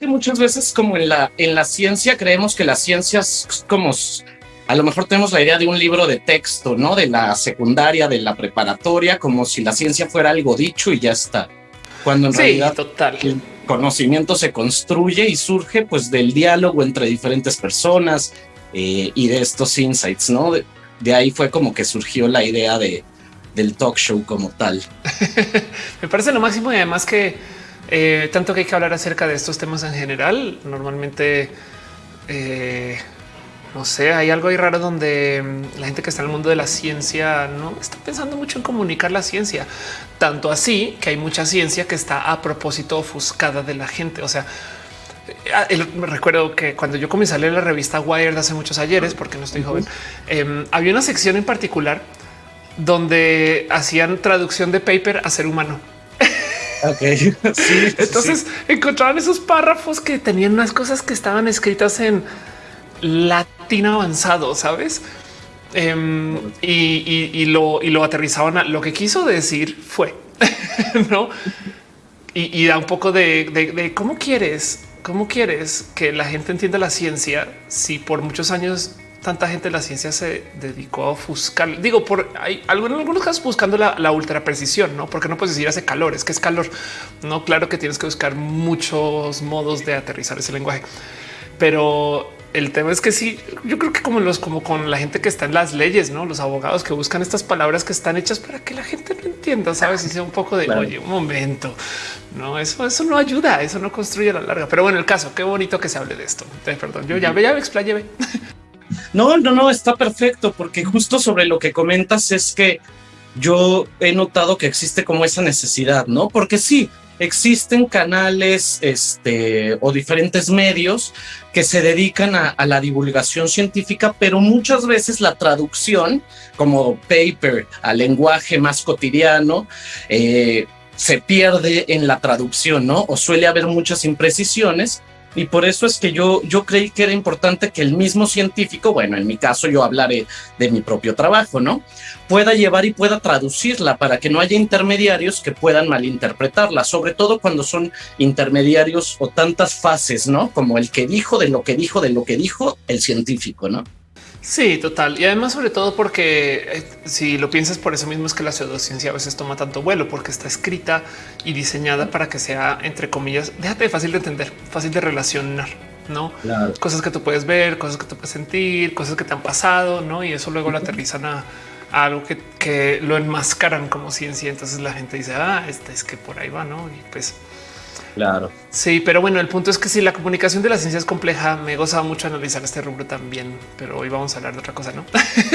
que muchas veces como en la, en la ciencia creemos que la ciencia es como a lo mejor tenemos la idea de un libro de texto, ¿no? De la secundaria, de la preparatoria, como si la ciencia fuera algo dicho y ya está. Cuando en realidad total. el conocimiento se construye y surge pues del diálogo entre diferentes personas eh, y de estos insights, ¿no? De, de, ahí fue como que surgió la idea de, del talk show como tal. Me parece lo máximo y además que eh, tanto que hay que hablar acerca de estos temas en general. Normalmente eh, no sé, hay algo ahí raro donde mm, la gente que está en el mundo de la ciencia no está pensando mucho en comunicar la ciencia, tanto así que hay mucha ciencia que está a propósito ofuscada de la gente. O sea, eh, me recuerdo que cuando yo comencé a leer la revista Wired hace muchos ayeres, porque no estoy joven, eh, había una sección en particular donde hacían traducción de paper a ser humano. Ok. Sí, Entonces sí. encontraban esos párrafos que tenían unas cosas que estaban escritas en latín avanzado, sabes? Um, y, y, y, lo, y lo aterrizaban a lo que quiso decir fue no y, y, da un poco de, de, de cómo quieres, cómo quieres que la gente entienda la ciencia si por muchos años tanta gente de la ciencia se dedicó a ofuscar. Digo, por hay en algunos casos buscando la, la, ultra precisión, no porque no puedes decir hace calor, es que es calor. No, claro que tienes que buscar muchos modos de aterrizar ese lenguaje, pero el tema es que sí, yo creo que como los, como con la gente que está en las leyes, no los abogados que buscan estas palabras que están hechas para que la gente lo entienda, sabes? Y sea un poco de claro. oye, un momento, no, eso, eso no ayuda, eso no construye a la larga. Pero bueno, el caso, qué bonito que se hable de esto. Perdón, yo ya, ya me explayé. No, no, no, está perfecto, porque justo sobre lo que comentas es que yo he notado que existe como esa necesidad, no? Porque sí, existen canales este, o diferentes medios que se dedican a, la divulgación científica, pero muchas veces la traducción como paper al lenguaje más cotidiano eh, se pierde en la traducción, ¿no? O suele haber muchas imprecisiones y por eso es que yo, yo creí que era importante que el mismo científico, bueno, en mi caso yo hablaré de mi propio trabajo, ¿no? Pueda llevar y pueda traducirla para que no haya intermediarios que puedan malinterpretarla, sobre todo cuando son intermediarios o tantas fases, ¿no? Como el que dijo de lo que dijo de lo que dijo el científico, ¿no? Sí, total. Y además, sobre todo porque eh, si lo piensas por eso mismo es que la pseudociencia a veces toma tanto vuelo porque está escrita y diseñada para que sea, entre comillas, déjate fácil de entender, fácil de relacionar, no claro. cosas que tú puedes ver, cosas que tú puedes sentir, cosas que te han pasado, no? Y eso luego lo aterrizan a, a algo que, que, lo enmascaran como ciencia. Entonces la gente dice, ah, este es que por ahí va, no? Y pues Claro. Sí, pero bueno, el punto es que si la comunicación de la ciencia es compleja, me gozaba mucho analizar este rubro también, pero hoy vamos a hablar de otra cosa, ¿no?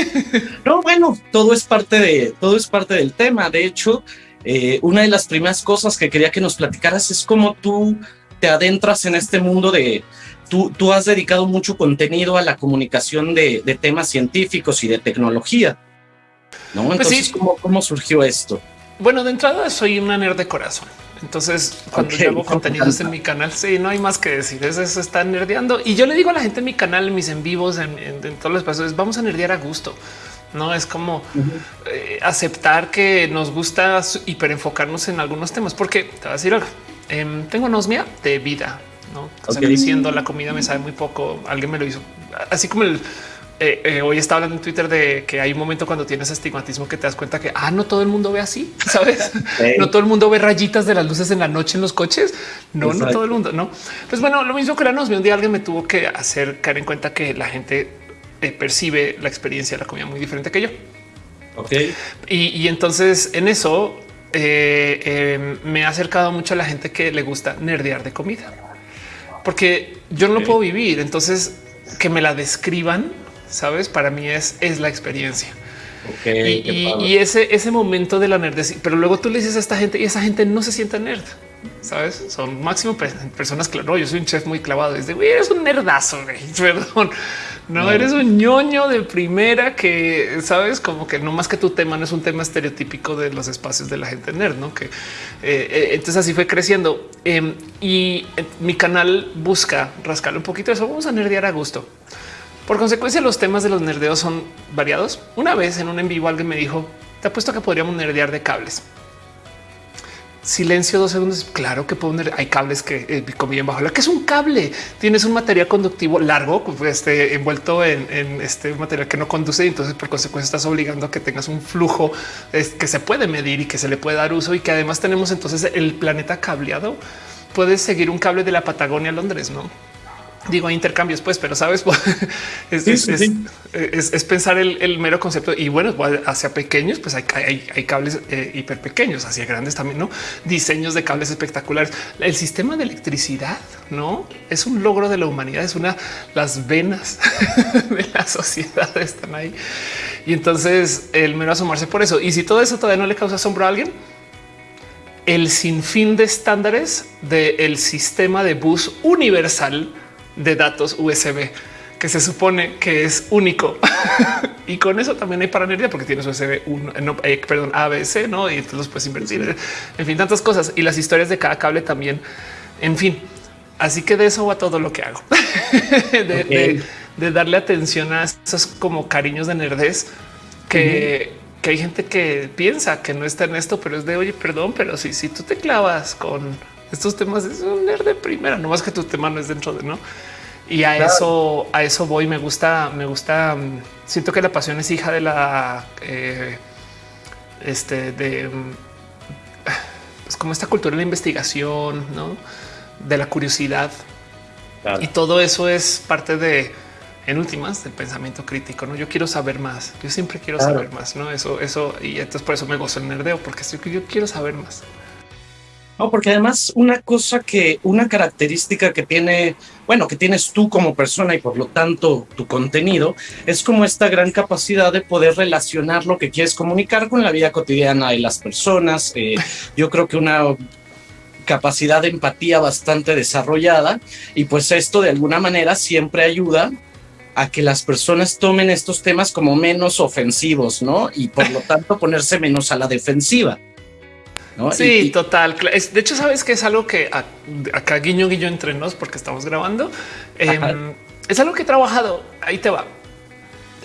no, bueno, todo es parte de todo es parte del tema. De hecho, eh, una de las primeras cosas que quería que nos platicaras es cómo tú te adentras en este mundo de tú, tú has dedicado mucho contenido a la comunicación de, de temas científicos y de tecnología. No, entonces, pues sí. ¿cómo, ¿cómo surgió esto? Bueno, de entrada soy una nerd de corazón. Entonces, cuando okay, yo hago contenidos en mi canal, sí, no hay más que decir. Eso, eso está nerdeando. Y yo le digo a la gente en mi canal, en mis en vivos, en, en, en todos los espacios, vamos a nerdear a gusto. No es como uh -huh. eh, aceptar que nos gusta hiperenfocarnos en algunos temas, porque te voy a decir algo. Eh, tengo nosmia de vida, no o sea, okay. diciendo la comida me sabe muy poco. Alguien me lo hizo así como el eh, eh, hoy está hablando en Twitter de que hay un momento cuando tienes estigmatismo que te das cuenta que ah, no todo el mundo ve así, sabes? No todo el mundo ve rayitas de las luces en la noche en los coches. No, Exacto. no todo el mundo, no. Pues bueno, lo mismo que la nos un día alguien me tuvo que hacer caer en cuenta que la gente eh, percibe la experiencia de la comida muy diferente que yo. Ok. Y, y entonces en eso eh, me ha acercado mucho a la gente que le gusta nerdear de comida, porque yo no okay. lo puedo vivir. Entonces que me la describan sabes? Para mí es, es la experiencia. Okay, y, y, y, ese, ese momento de la nerd, pero luego tú le dices a esta gente y esa gente no se siente nerd. Sabes, son máximo personas. Claro, yo soy un chef muy clavado. Desde güey, eres un nerdazo. Güey. Perdón, no, no, eres un ñoño de primera que sabes como que no más que tu tema no es un tema estereotípico de los espacios de la gente nerd, no? Que eh, eh, entonces así fue creciendo eh, y mi canal busca rascarle un poquito de eso. Vamos a nerdear a gusto. Por consecuencia, los temas de los nerdeos son variados. Una vez en un en vivo alguien me dijo, te apuesto que podríamos nerdear de cables. silencio dos segundos. Claro que poner, hay cables que eh, conviven bajo la que es un cable. Tienes un material conductivo largo, este, envuelto en, este material que no conduce. Y entonces, por consecuencia, estás obligando a que tengas un flujo que se puede medir y que se le puede dar uso y que además tenemos entonces el planeta cableado. Puedes seguir un cable de la Patagonia a Londres, no? Digo intercambios, pues, pero sabes, es, pensar el, mero concepto y bueno, hacia pequeños, pues hay, cables eh, hiper pequeños, hacia grandes también, no diseños de cables espectaculares. El sistema de electricidad no es un logro de la humanidad, es una las venas de la sociedad están ahí. Y entonces el mero asomarse por eso. Y si todo eso todavía no le causa asombro a alguien, el sinfín de estándares del sistema de bus universal de datos USB que se supone que es único. y con eso también hay paranería porque tienes USB 1, no, eh, perdón, ABC, no? Y entonces los puedes invertir. En fin, tantas cosas y las historias de cada cable también. En fin, así que de eso va todo lo que hago de, darle atención a esos como cariños de nerdez que, que hay gente que piensa que no está en esto, pero es de oye, perdón, pero si, si tú te clavas con estos temas es un nerd de primera, no más que tu tema no es dentro de no. Y a eso, a eso voy. Me gusta, me gusta. Mm, siento que la pasión es hija de la, eh, este, de, mm, es como esta cultura de la investigación, no de la curiosidad. Y todo eso es parte de, en últimas, del pensamiento crítico. No, yo quiero saber más. Yo siempre quiero saber más. No, eso, eso. Y entonces por eso me gozo el nerdeo, porque yo quiero saber más. No, porque además una cosa que, una característica que tiene, bueno, que tienes tú como persona y por lo tanto tu contenido, es como esta gran capacidad de poder relacionar lo que quieres comunicar con la vida cotidiana de las personas. Eh, yo creo que una capacidad de empatía bastante desarrollada y pues esto de alguna manera siempre ayuda a que las personas tomen estos temas como menos ofensivos, ¿no? Y por lo tanto ponerse menos a la defensiva. Sí, total. De hecho, sabes que es algo que acá guiño guiño entre nos porque estamos grabando. Em, es algo que he trabajado. Ahí te va.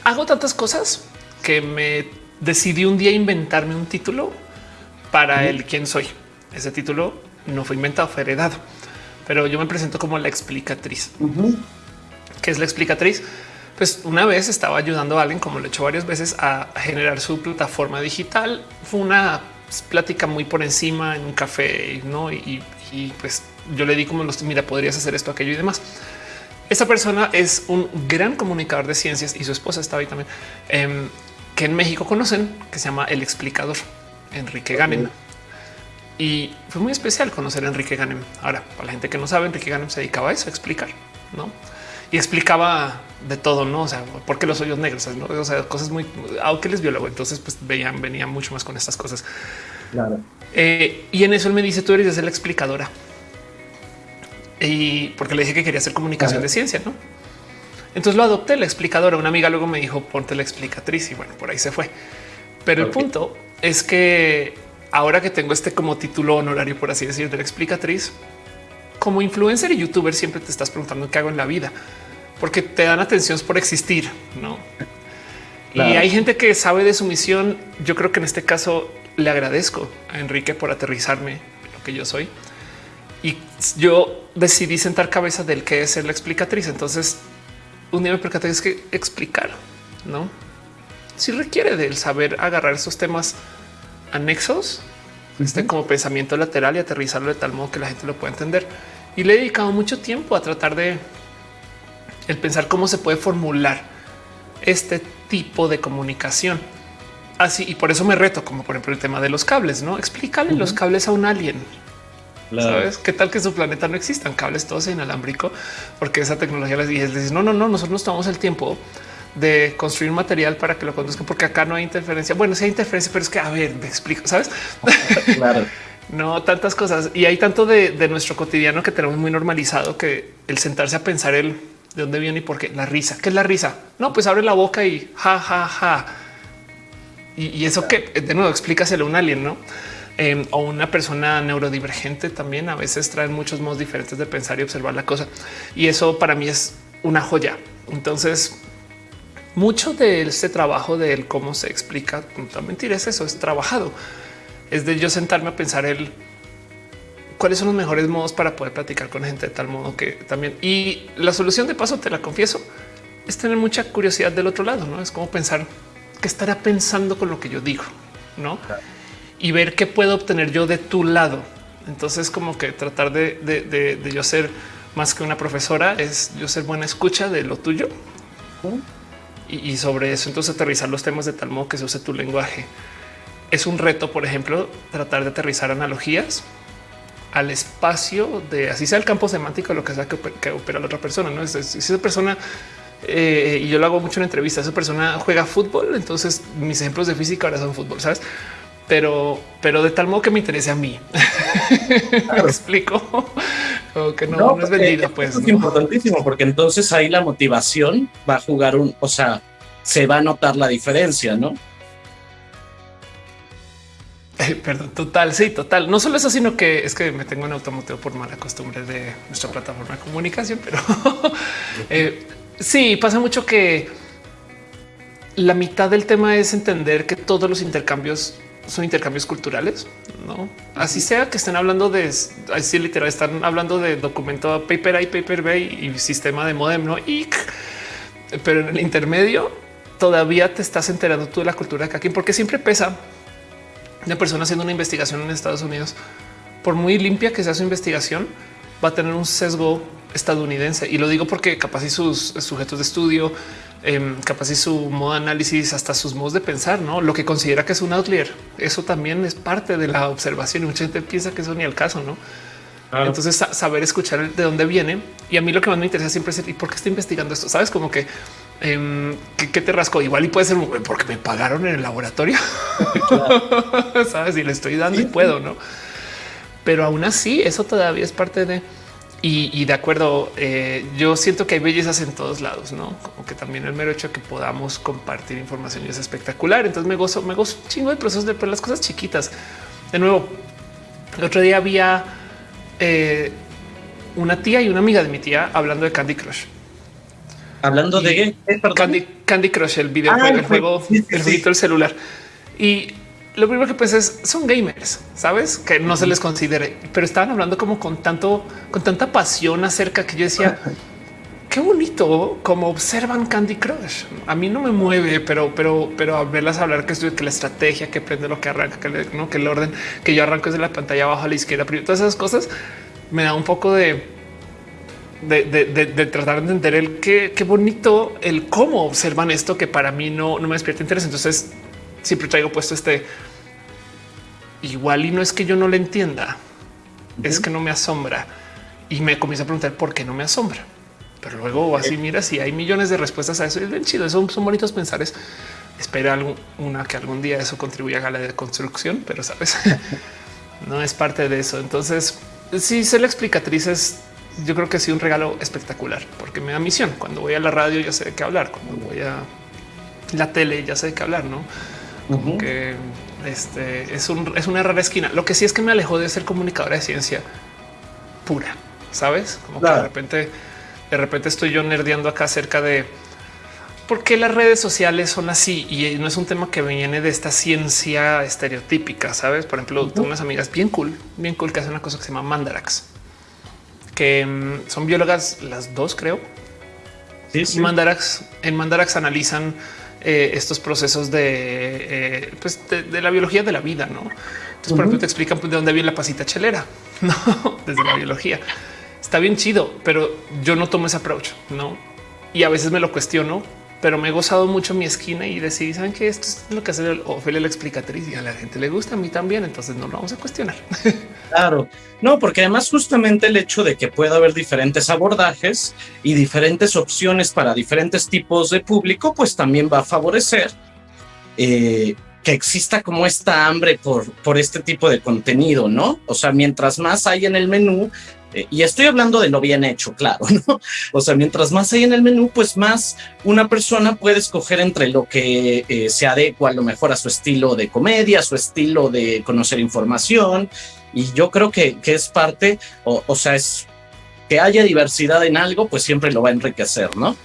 Hago tantas cosas que me decidí un día inventarme un título para el quién soy. Ese título no fue inventado, fue heredado, pero yo me presento como la explicatriz. ¿Qué es la explicatriz? Pues una vez estaba ayudando a alguien, como lo he hecho varias veces, a generar su plataforma digital. Fue una plática muy por encima en un café, ¿no? Y, pues yo le di como los, mira, podrías hacer esto, aquello y demás. Esta persona es un gran comunicador de ciencias y su esposa estaba ahí también, em, que en México conocen, que se llama El Explicador, Enrique Ganem. Y fue muy especial conocer a Enrique Ganem. Ahora, para la gente que no sabe, Enrique Ganem se dedicaba a eso, a explicar, ¿no? y explicaba de todo, no? O sea, por qué los hoyos negros, ¿no? o sea, cosas muy, aunque él es biólogo, entonces pues veían, venía mucho más con estas cosas. Claro. Eh, y en eso él me dice, tú eres la explicadora. Y porque le dije que quería hacer comunicación de ciencia, ¿no? Entonces lo adopté la explicadora. Una amiga luego me dijo, ponte la explicatriz y bueno, por ahí se fue. Pero el punto es que ahora que tengo este como título honorario, por así decir, de la explicatriz, como influencer y youtuber siempre te estás preguntando qué hago en la vida, porque te dan atención por existir, ¿no? Y hay gente que sabe de su misión. Yo creo que en este caso le agradezco a Enrique por aterrizarme lo que yo soy. Y yo decidí sentar cabeza del que es ser la explicatriz. Entonces un día me percaté es que explicar, ¿no? Si requiere del saber agarrar esos temas anexos este como pensamiento lateral y aterrizarlo de tal modo que la gente lo pueda entender. Y le he dedicado mucho tiempo a tratar de el pensar cómo se puede formular este tipo de comunicación. Así y por eso me reto, como por ejemplo el tema de los cables, no explícale los cables a un alien. ¿Sabes qué tal que su planeta no existan cables todos inalámbrico? Porque esa tecnología les dice no, no, no, nosotros nos tomamos el tiempo de construir material para que lo conduzcan, porque acá no hay interferencia. Bueno, sí hay interferencia, pero es que a ver, me explico, sabes? Claro. no tantas cosas y hay tanto de, nuestro cotidiano que tenemos muy normalizado que el sentarse a pensar el de dónde viene y por qué la risa. ¿Qué es la risa? No, pues abre la boca y ja, ja, ja. Y, eso que de nuevo explícaselo a un alien, no? Em, o una persona neurodivergente también a veces traen muchos modos diferentes de pensar y observar la cosa. Y eso para mí es una joya. Entonces, mucho de este trabajo de cómo se explica, no mentir, es eso, es trabajado. Es de yo sentarme a pensar el cuáles son los mejores modos para poder platicar con gente de tal modo que también. Y la solución de paso, te la confieso, es tener mucha curiosidad del otro lado, ¿no? Es como pensar qué estará pensando con lo que yo digo, ¿no? Y ver qué puedo obtener yo de tu lado. Entonces, como que tratar de, de, yo ser más que una profesora es yo ser buena escucha de lo tuyo. Y, y sobre eso, entonces aterrizar los temas de tal modo que se use tu lenguaje. Es un reto, por ejemplo, tratar de aterrizar analogías al espacio de así sea el campo semántico, lo que sea que, opera la otra persona. No es si esa persona eh, y yo lo hago mucho en entrevistas. Esa persona juega fútbol. Entonces mis ejemplos de física ahora son fútbol, sabes? Pero, pero de tal modo que me interese a mí. me explico o que no, no, es vendida. Pues es importantísimo porque entonces ahí la motivación va a jugar un, o sea, se va a notar la diferencia, no? Perdón, total, sí, total. No solo eso, sino que es que me tengo en automoteo por mala costumbre de nuestra plataforma de comunicación, pero eh, sí, pasa mucho que la mitad del tema es entender que todos los intercambios son intercambios culturales, no? Así sea que estén hablando de así literal, están hablando de documento paper A, paper B y sistema de modem, no? Y, pero en el intermedio todavía te estás enterando tú de la cultura de cada quien, porque siempre pesa una persona haciendo una investigación en Estados Unidos, por muy limpia que sea su investigación, va a tener un sesgo estadounidense. Y lo digo porque capaz y sus sujetos de estudio, em, capaz y su modo de análisis, hasta sus modos de pensar, no lo que considera que es un outlier. Eso también es parte de la observación y mucha gente piensa que eso ni el caso, no? Entonces saber escuchar de dónde viene. Y a mí lo que más me interesa siempre es ¿y por qué está investigando esto? Sabes como que Em, ¿qué, te rasco? Igual y puede ser porque me pagaron en el laboratorio. Sabes, y le estoy dando y puedo, no? Pero aún así, eso todavía es parte de y, de acuerdo. Eh, yo siento que hay bellezas en todos lados, no como que también el mero hecho de que podamos compartir información es espectacular. Entonces me gozo, me gozo chingo de procesos de las cosas chiquitas. De nuevo, el otro día había eh, una tía y una amiga de mi tía hablando de Candy Crush Hablando de Candy, Candy, Crush, el videojuego, ah, el juego, el jueguito del celular. Y lo primero que pues es son gamers, sabes que no se les considere, pero estaban hablando como con tanto, con tanta pasión acerca que yo decía qué bonito como observan Candy Crush. A mí no me mueve, pero, pero, pero a verlas hablar que, que la estrategia que prende lo que arranca, que, ¿no? que el orden que yo arranco desde la pantalla abajo a la izquierda, todas esas cosas me da un poco de de, tratar de entender el qué, qué bonito el cómo observan esto que para mí no, no me despierta interés. Entonces siempre traigo puesto este igual y no es que yo no le entienda, es que no me asombra y me comienza a preguntar por qué no me asombra. Pero luego así mira si hay millones de respuestas a eso. Es bien chido. Son, son bonitos pensares. Espera una que algún día eso contribuya a la deconstrucción, pero sabes, no es parte de eso. Entonces, si ser la explicatriz es yo creo que ha sido un regalo espectacular porque me da misión. Cuando voy a la radio ya sé de qué hablar, cuando voy a la tele ya sé de qué hablar, no? Como que este es, un, es una rara esquina. Lo que sí es que me alejó de ser comunicadora de ciencia pura, sabes? Como que de repente, de repente estoy yo nerdeando acá acerca de por qué las redes sociales son así y no es un tema que viene de esta ciencia estereotípica. Sabes? Por ejemplo, tengo unas amigas bien cool, bien cool que hacen una cosa que se llama Mandarax que mm, son biólogas las dos, creo. Sí, sí. Mandarax, en Mandarax analizan eh, estos procesos de, eh, pues de, la biología de la vida, ¿no? Entonces, por ejemplo, te explican pues, de dónde viene la pasita chelera, ¿no? Desde la biología. Está bien chido, pero yo no tomo ese approach, ¿no? Y a veces me lo cuestiono pero me he gozado mucho mi esquina y decidí, saben que esto es lo que hace Ofelia la explicatriz y a la gente le gusta, a mí también, entonces no lo vamos a cuestionar. Claro, no, porque además justamente el hecho de que pueda haber diferentes abordajes y diferentes opciones para diferentes tipos de público, pues también va a favorecer eh, que exista como esta hambre por, por este tipo de contenido, ¿no? O sea, mientras más hay en el menú, eh, y estoy hablando de lo bien hecho, claro, ¿no? O sea, mientras más hay en el menú, pues más una persona puede escoger entre lo que eh, se adecua a lo mejor a su estilo de comedia, su estilo de conocer información. Y yo creo que, que es parte, o, o sea, es que haya diversidad en algo, pues siempre lo va a enriquecer, ¿no?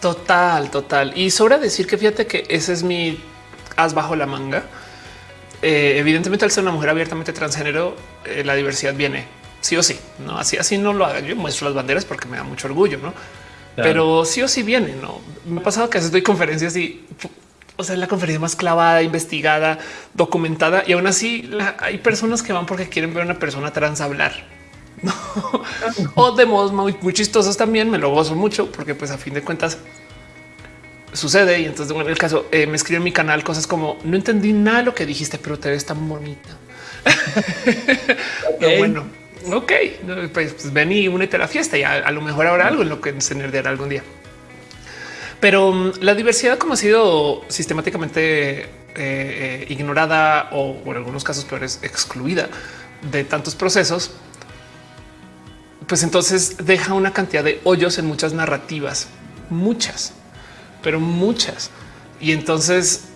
Total, total. Y sobra decir que fíjate que ese es mi as bajo la manga. Eh, evidentemente, al ser una mujer abiertamente transgénero, la diversidad viene sí o sí, no así, así no lo haga. Yo muestro las banderas porque me da mucho orgullo, no? Pero sí o sí viene. No me ha pasado que a veces doy conferencias y o sea, la conferencia más clavada, investigada, documentada y aún así hay personas que van porque quieren ver a una persona trans hablar. o de modos muy, muy, chistosos también me lo gozo mucho porque pues a fin de cuentas sucede y entonces en el caso eh, me escribe en mi canal cosas como no entendí nada de lo que dijiste pero te ves tan bonita bueno ok pues, pues, ven y únete a la fiesta y a, lo mejor habrá algo en lo que se nerdeará algún día pero mm, la diversidad como ha sido sistemáticamente eh, eh, ignorada o en algunos casos peores excluida de tantos procesos, pues entonces deja una cantidad de hoyos en muchas narrativas, muchas, pero muchas. Y entonces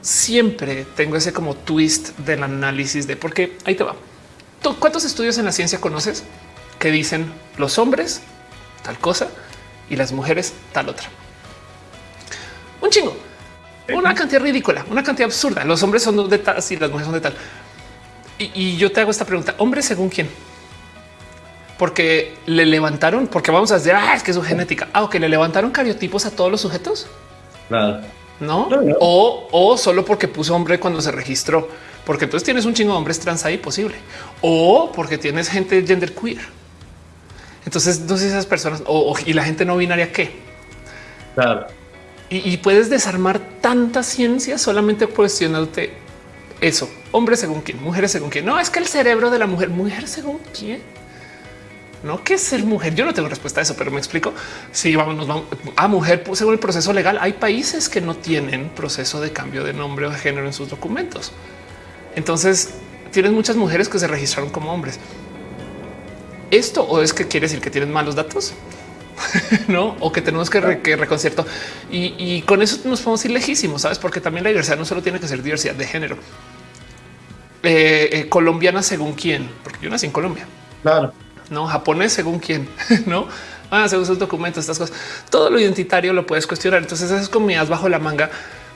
siempre tengo ese como twist del análisis de por qué ahí te va. ¿Cuántos estudios en la ciencia conoces que dicen los hombres tal cosa y las mujeres tal otra? Un chingo, una cantidad ridícula, una cantidad absurda. Los hombres son de tal y las mujeres son de tal. Y, yo te hago esta pregunta: hombre según quién? Porque le levantaron, porque vamos a decir, ah, es que su genética. Ah, ok, le levantaron cariotipos a todos los sujetos. Claro. ¿No? O, o solo porque puso hombre cuando se registró porque entonces tienes un chingo de hombres trans ahí posible o porque tienes gente gender queer. Entonces, sé esas personas o, y la gente no binaria qué. Claro. Y, puedes desarmar tanta ciencia solamente cuestionándote eso. Hombres según quién, mujeres según quién. No es que el cerebro de la mujer, mujer según quién. No que es ser mujer. Yo no tengo respuesta a eso, pero me explico. Si vamos, nos vamos a mujer según el proceso legal. Hay países que no tienen proceso de cambio de nombre o de género en sus documentos. Entonces tienes muchas mujeres que se registraron como hombres. Esto o es que quiere decir que tienen malos datos, no? O que tenemos que, reconcierto y, con eso nos podemos ir lejísimos, sabes? Porque también la diversidad no solo tiene que ser diversidad de género. Eh, eh, colombiana según quién, porque yo nací en Colombia. Claro. No japonés según quién, no? Ah, según sus documentos, estas cosas. Todo lo identitario lo puedes cuestionar. Entonces esas comidas bajo la manga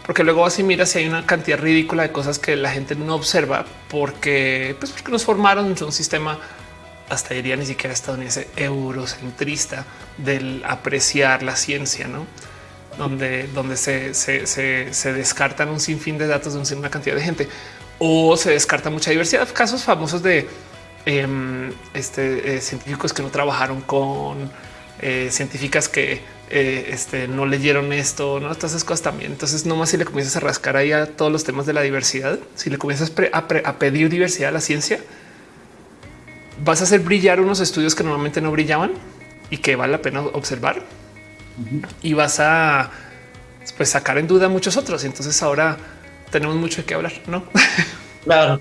porque luego así mira si hay una cantidad ridícula de cosas que la gente no observa porque, pues porque nos formaron un sistema hasta diría ni siquiera estadounidense eurocentrista del apreciar la ciencia, no? Donde, donde se, se, descartan un sinfín de datos de una cantidad de gente o se descarta mucha diversidad. Casos famosos de em, este, eh, científicos que no trabajaron con eh, científicas que eh, este, no leyeron esto, no todas esas cosas también. Entonces, nomás si le comienzas a rascar ahí a todos los temas de la diversidad, si le comienzas a, pedir diversidad a la ciencia, vas a hacer brillar unos estudios que normalmente no brillaban y que vale la pena observar y vas a pues, sacar en duda muchos otros. Entonces, ahora tenemos mucho de qué hablar, no? Claro.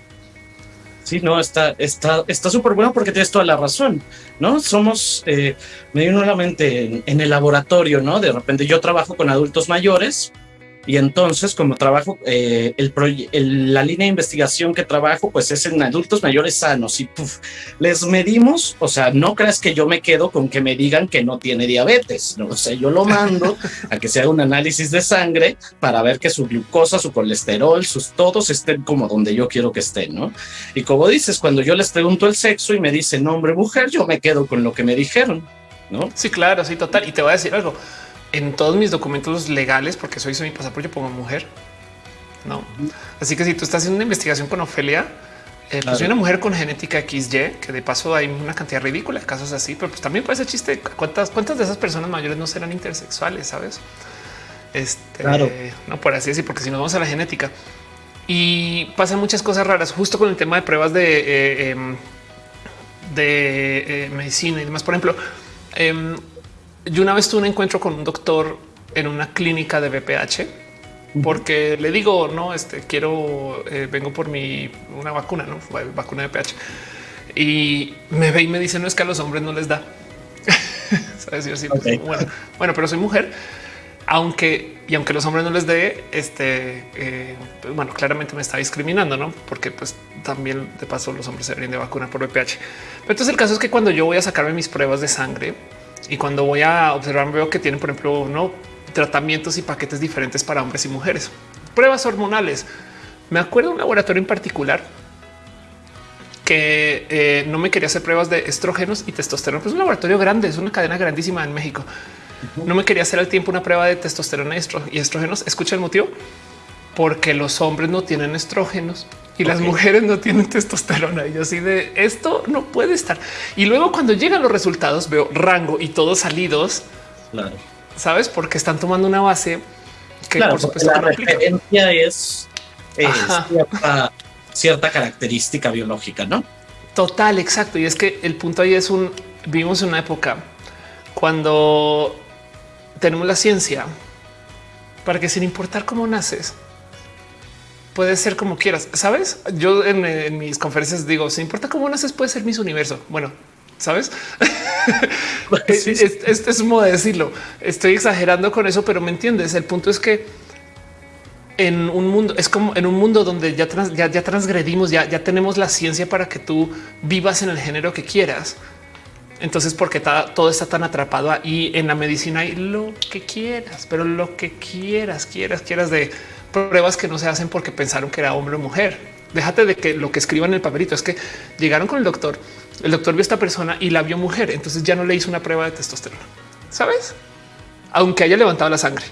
Sí, no, está, está, está súper bueno porque tienes toda la razón, ¿no? Somos, eh, me vino mente en, el laboratorio, ¿no? De repente yo trabajo con adultos mayores y entonces, como trabajo, eh, el, la línea de investigación que trabajo, pues es en adultos mayores sanos y les medimos. O sea, no creas que yo me quedo con que me digan que no tiene diabetes. ¿no? O sea, yo lo mando a que se haga un análisis de sangre para ver que su glucosa, su colesterol, sus todos estén como donde yo quiero que estén. No? Y como dices, cuando yo les pregunto el sexo y me dicen hombre, mujer, yo me quedo con lo que me dijeron. No, sí, claro, sí, total. Y te voy a decir algo en todos mis documentos legales, porque soy, mi pasaporte, pongo mujer. No. Así que si tú estás haciendo una investigación con Ofelia, eh, pues soy una mujer con genética XY, que de paso hay una cantidad ridícula de casos así, pero pues también puede ser chiste. ¿Cuántas, cuántas de esas personas mayores no serán intersexuales? Sabes? Este, claro. no por así decir, porque si nos vamos a la genética y pasan muchas cosas raras, justo con el tema de pruebas de, eh, em, de eh, medicina y demás. Por ejemplo, em, yo una vez tuve un encuentro con un doctor en una clínica de BPH porque le digo, no, este quiero, eh, vengo por mi una vacuna, no vacuna de BPH y me ve y me dice, no es que a los hombres no les da. ¿Sabes? Yo pues, bueno, bueno, pero soy mujer, aunque y aunque los hombres no les dé, este, eh, bueno, claramente me está discriminando, no? Porque pues también de paso los hombres se deberían de vacunar por BPH. Pero entonces el caso es que cuando yo voy a sacarme mis pruebas de sangre, y cuando voy a observar, veo que tienen, por ejemplo, no tratamientos y paquetes diferentes para hombres y mujeres. Pruebas hormonales. Me acuerdo de un laboratorio en particular que eh, no me quería hacer pruebas de estrógenos y testosterona. Pues es un laboratorio grande, es una cadena grandísima en México. No me quería hacer al tiempo una prueba de testosterona y estrógenos. Escucha el motivo porque los hombres no tienen estrógenos y las mujeres no tienen testosterona. Y yo así de esto no puede estar. Y luego cuando llegan los resultados veo rango y todos salidos. Claro. Sabes porque están tomando una base que por supuesto la referencia es, cierta, cierta, característica biológica, no? Total, exacto. Y es que el punto ahí es un vivimos en una época cuando tenemos la ciencia para que sin importar cómo naces, puede ser como quieras. Sabes? Yo en, mis conferencias digo, sin importa cómo naces, puede ser mis universo. Bueno, sabes? Este es, un modo de decirlo. Estoy exagerando con eso, pero me entiendes. El punto es que en un mundo es como en un mundo donde ya, ya, transgredimos, ya, ya tenemos la ciencia para que tú vivas en el género que quieras. Entonces, porque todo está tan atrapado ahí en la medicina y lo que quieras, pero lo que quieras, quieras, quieras de pruebas que no se hacen porque pensaron que era hombre o mujer. Déjate de que lo que escriban en el papelito es que llegaron con el doctor, el doctor vio a esta persona y la vio mujer, entonces ya no le hizo una prueba de testosterona, ¿sabes? Aunque haya levantado la sangre.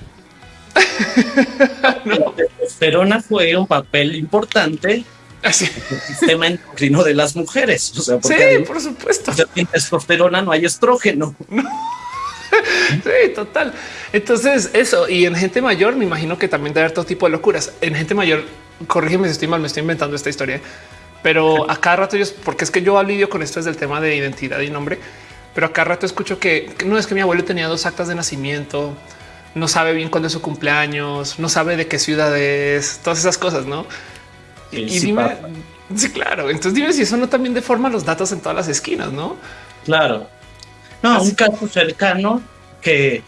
La testosterona fue un papel importante Así. el sistema endocrino de las mujeres. O sea, sí, por supuesto. Sin testosterona no hay estrógeno. sí, total. Entonces, eso. Y en gente mayor, me imagino que también debe haber todo tipo de locuras. En gente mayor, corrígeme si estoy mal, me estoy inventando esta historia. Pero a cada rato yo, porque es que yo lidio con esto es del tema de identidad y nombre, pero a cada rato escucho que no es que mi abuelo tenía dos actas de nacimiento, no sabe bien cuándo es su cumpleaños, no sabe de qué ciudad es, todas esas cosas, ¿no? Y, dime, sí, claro. Entonces dime si eso no también deforma los datos en todas las esquinas, ¿no? Claro. No, un caso cercano que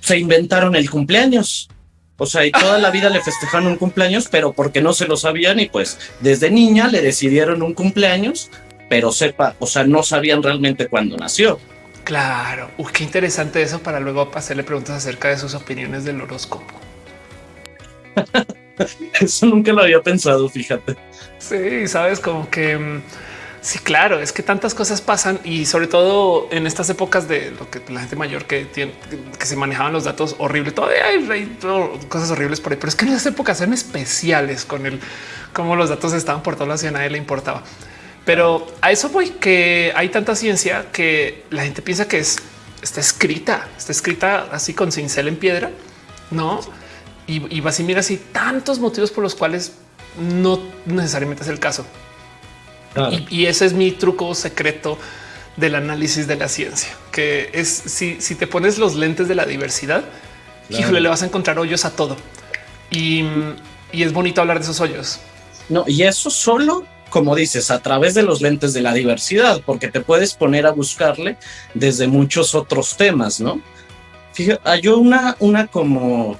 se inventaron el cumpleaños. O sea, y toda la vida le festejaron un cumpleaños, pero porque no se lo sabían y pues desde niña le decidieron un cumpleaños, pero sepa, o sea, no sabían realmente cuándo nació. Claro, Uy, qué interesante eso para luego hacerle preguntas acerca de sus opiniones del horóscopo. Eso nunca lo había pensado, fíjate. Sí, sabes, como que mm, sí, claro, es que tantas cosas pasan y sobre todo en estas épocas de lo que la gente mayor que tiene, que se manejaban los datos horribles, todavía hay, cosas horribles por ahí, pero es que en esas épocas eran especiales con el cómo los datos estaban por toda la ciudad, nadie le importaba. Pero a eso voy que hay tanta ciencia que la gente piensa que es está escrita, está escrita así con cincel en piedra, no? y, vas y miras y tantos motivos por los cuales no necesariamente es el caso. Y, ese es mi truco secreto del análisis de la ciencia, que es si, si te pones los lentes de la diversidad, híjole, le vas a encontrar hoyos a todo. Y, y es bonito hablar de esos hoyos. No, y eso solo como dices, a través de los lentes de la diversidad, porque te puedes poner a buscarle desde muchos otros temas, ¿no? Fíjate, hay una, una como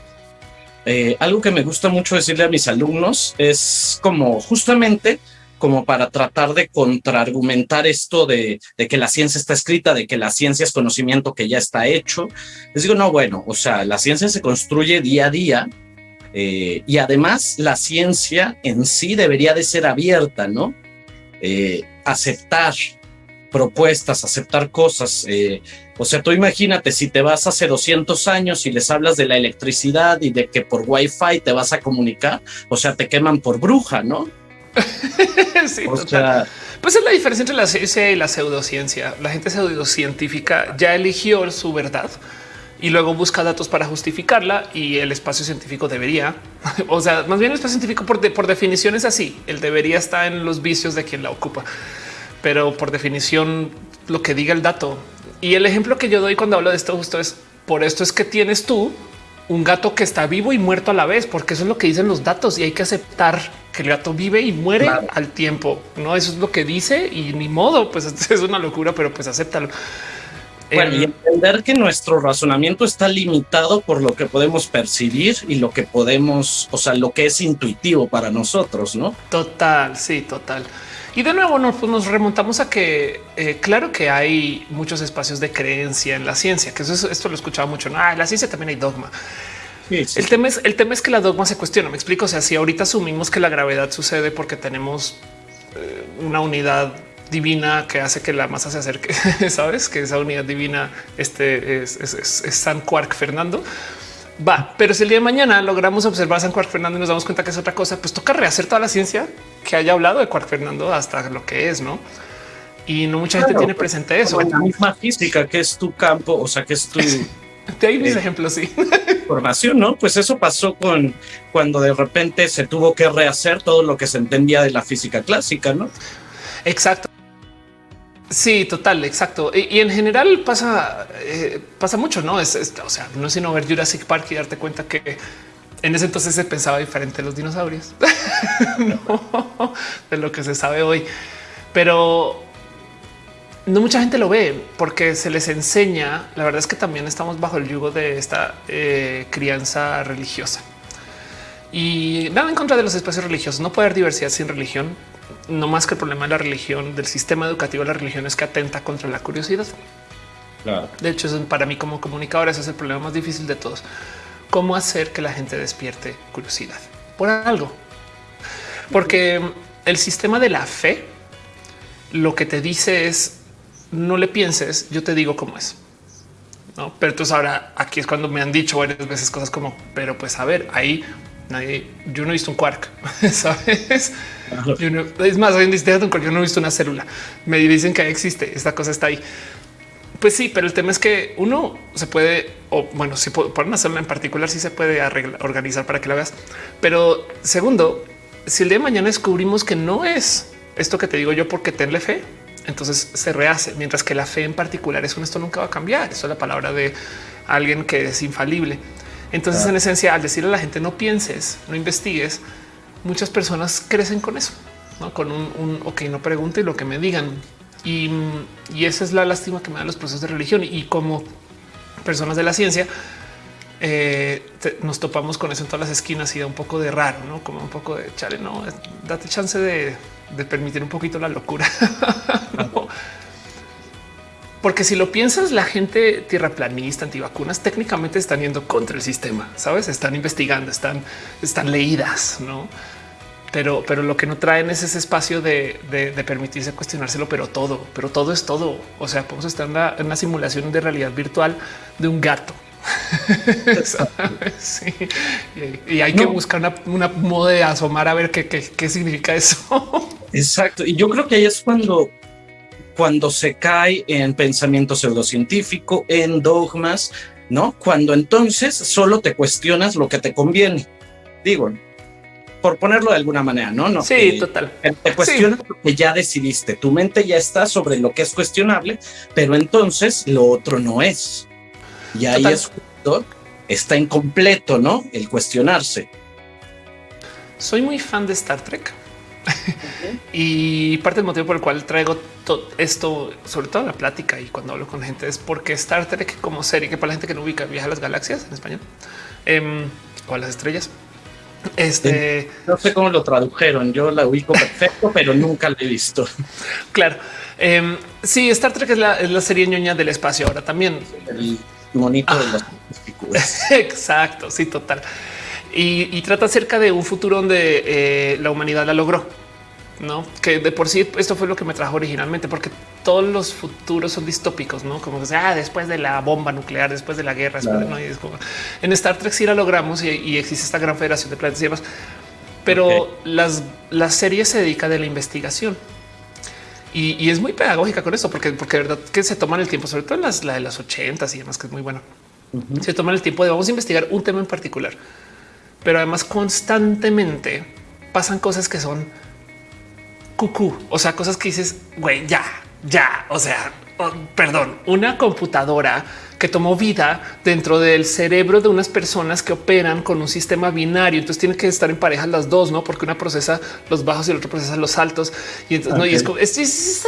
eh, algo que me gusta mucho decirle a mis alumnos es como justamente como para tratar de contraargumentar esto de, que la ciencia está escrita, de que la ciencia es conocimiento que ya está hecho. Les digo, no, bueno, o sea, la ciencia se construye día a día eh, y además la ciencia en sí debería de ser abierta, ¿no? Eh, aceptar propuestas, aceptar cosas. Eh, o sea, tú imagínate si te vas hace 200 años y les hablas de la electricidad y de que por Wi-Fi te vas a comunicar, o sea, te queman por bruja, ¿no? sí, o sea, pues es la diferencia entre la ciencia y la pseudociencia. La gente pseudocientífica ya eligió su verdad y luego busca datos para justificarla y el espacio científico debería, o sea, más bien el espacio científico por, por definición es así, el debería está en los vicios de quien la ocupa pero por definición lo que diga el dato. Y el ejemplo que yo doy cuando hablo de esto justo es por esto es que tienes tú un gato que está vivo y muerto a la vez, porque eso es lo que dicen los datos y hay que aceptar que el gato vive y muere al tiempo. No, eso es lo que dice y ni modo, pues es una locura, pero pues acéptalo. Bueno, y entender que nuestro razonamiento está limitado por lo que podemos percibir y lo que podemos, o sea, lo que es intuitivo para nosotros, ¿no? Total, sí, total. Y de nuevo nos, pues, nos remontamos a que eh, claro que hay muchos espacios de creencia en la ciencia, que eso, esto lo escuchaba mucho. No, en la ciencia también hay dogma. El, tema es, el tema es que la dogma se cuestiona. Me explico. O sea, si ahorita asumimos que la gravedad sucede porque tenemos eh, una unidad divina que hace que la masa se acerque. Sabes que esa unidad divina este es, San Quark Fernando. Va, pero si el día de mañana logramos observar a San Quark Fernando y nos damos cuenta que es otra cosa, pues toca rehacer toda la ciencia que haya hablado de Quark Fernando hasta lo que es, no? Y no mucha gente tiene presente eso. La misma física que es tu campo, o sea, que es tu De ahí mis eh, ejemplos, sí. Formación, ¿no? Pues eso pasó con cuando de repente se tuvo que rehacer todo lo que se entendía de la física clásica, ¿no? Exacto. Sí, total, exacto. Y, en general pasa, eh, pasa mucho, ¿no? Es, o sea, no es sino ver Jurassic Park y darte cuenta que en ese entonces se pensaba diferente los dinosaurios de lo que se sabe hoy. Pero no mucha gente lo ve porque se les enseña. La verdad es que también estamos bajo el yugo de esta eh, crianza religiosa y nada en contra de los espacios religiosos. No puede haber diversidad sin religión, no más que el problema de la religión, del sistema educativo de la religión es que atenta contra la curiosidad. De hecho, para mí como comunicador, ese es el problema más difícil de todos. Cómo hacer que la gente despierte curiosidad por algo, porque el sistema de la fe lo que te dice es no le pienses, yo te digo cómo es. No, pero entonces ahora aquí es cuando me han dicho varias veces cosas como, pero pues a ver, ahí nadie, yo no he visto un quark, sabes? es más, hoy en día yo no he visto una célula. Me dicen que existe, esta cosa está ahí. Pues sí, pero el tema es que uno se puede, o bueno, si por una célula en particular, sí se puede organizar para que la veas. Pero segundo, si el día de mañana descubrimos que no es esto que te digo yo porque tenle fe, entonces se rehace, mientras que la fe en particular es un esto nunca va a cambiar. Eso es la palabra de alguien que es infalible. Entonces, en esencia, al decirle a la gente no pienses, no investigues, muchas personas crecen con eso, ¿no? con un, un ok, no pregunte lo que me digan. Y, esa es la lástima que me dan los procesos de religión. Y como personas de la ciencia, eh, nos topamos con eso en todas las esquinas y da un poco de raro, no como un poco de chale, no date chance de, de permitir un poquito la locura. Porque si lo piensas, la gente tierraplanista, antivacunas, técnicamente están yendo contra el sistema, sabes? Están investigando, están, están leídas, no? Pero, pero lo que no traen es ese espacio de, permitirse cuestionárselo, pero todo, pero todo es todo. O sea, podemos estar en una, simulación de realidad virtual de un gato. Y, hay que buscar una, una modo de asomar a ver qué, qué, qué significa eso. Exacto. Y yo creo que ahí es cuando, cuando se cae en pensamiento pseudocientífico, en dogmas, no? Cuando entonces solo te cuestionas lo que te conviene. Digo, por ponerlo de alguna manera, no? no sí, total. Te cuestionas lo que ya decidiste. Tu mente ya está sobre lo que es cuestionable, pero entonces lo otro no es. Y ahí es justo, está incompleto, ¿no? El cuestionarse. Soy muy fan de Star Trek y parte del motivo por el cual traigo todo esto, sobre todo en la plática y cuando hablo con gente, es porque Star Trek como serie, que para la gente que no ubica viaja a las galaxias en español em, o a las estrellas. Este no sé cómo lo tradujeron. Yo la ubico perfecto, pero nunca la he visto. Claro. Eh, sí, Star Trek es la, serie ñoña del espacio. Ahora también el monito de las figuras. Exacto. Sí, total y, trata acerca de un futuro donde eh, la humanidad la logró. No, que de por sí esto fue lo que me trajo originalmente, porque todos los futuros son distópicos, no como que sea ah, después de la bomba nuclear, después de la guerra. en Star Trek sí la logramos y, existe esta gran federación de planetas y demás, pero las, la serie se dedica de la investigación y, es muy pedagógica con eso, porque, porque de verdad que se toman el tiempo, sobre todo en las la de las ochentas y demás, que es muy bueno. Se toman el tiempo de vamos a investigar un tema en particular pero además constantemente pasan cosas que son cucú, o sea, cosas que dices, güey, ya, ya, o sea, oh, perdón, una computadora que tomó vida dentro del cerebro de unas personas que operan con un sistema binario. Entonces tienen que estar en pareja las dos, no? Porque una procesa los bajos y el otro procesa los altos. Y entonces no, y es como es,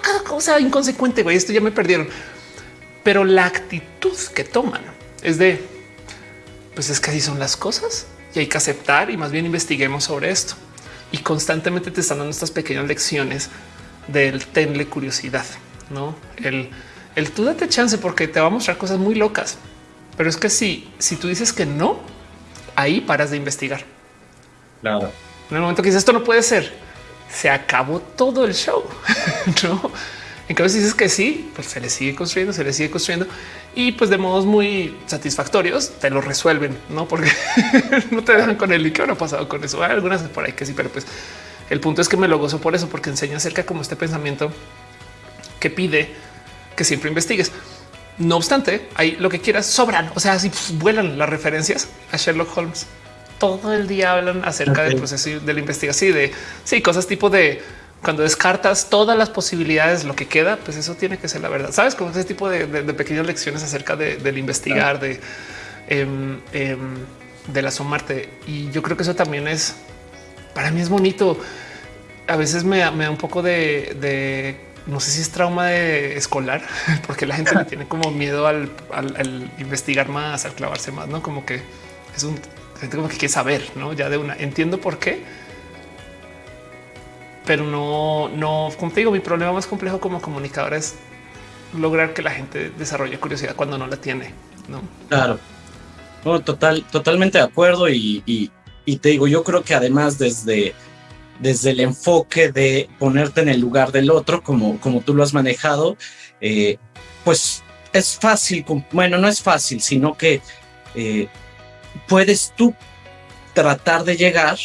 cada cosa inconsecuente. Güey, esto ya me perdieron. Pero la actitud que toman es de pues es que así son las cosas y hay que aceptar y más bien investiguemos sobre esto. Y constantemente te están dando estas pequeñas lecciones del tenle curiosidad, no el, el tú date chance porque te va a mostrar cosas muy locas. Pero es que si, si tú dices que no, ahí paras de investigar. Claro. En el momento que dices esto no puede ser, se acabó todo el show. ¿no? En cambio, si dices que sí, pues se le sigue construyendo, se le sigue construyendo y pues de modos muy satisfactorios te lo resuelven, no porque no te dejan con él y qué habrá pasado con eso. Hay algunas por ahí que sí, pero pues el punto es que me lo gozo por eso, porque enseña acerca como este pensamiento que pide que siempre investigues. No obstante, hay lo que quieras sobran. O sea, si vuelan las referencias a Sherlock Holmes. Todo el día hablan acerca del proceso de la investigación y de sí, cosas tipo de cuando descartas todas las posibilidades, lo que queda, pues eso tiene que ser la verdad. Sabes, como ese tipo de, pequeñas lecciones acerca del investigar, de em, em, del asomarte. Y yo creo que eso también es para mí es bonito. A veces me, da un poco de no sé si es trauma de escolar, porque la gente tiene como miedo al, investigar más, al clavarse más, no como que es un gente como que quiere saber, no ya de una entiendo por qué, pero no, no, digo, mi problema más complejo como comunicador es lograr que la gente desarrolle curiosidad cuando no la tiene. No, claro, total, totalmente de acuerdo. Y, y te digo, yo creo que además desde desde el enfoque de ponerte en el lugar del otro, como, como tú lo has manejado, eh, pues es fácil, bueno, no es fácil, sino que eh, puedes tú tratar de llegar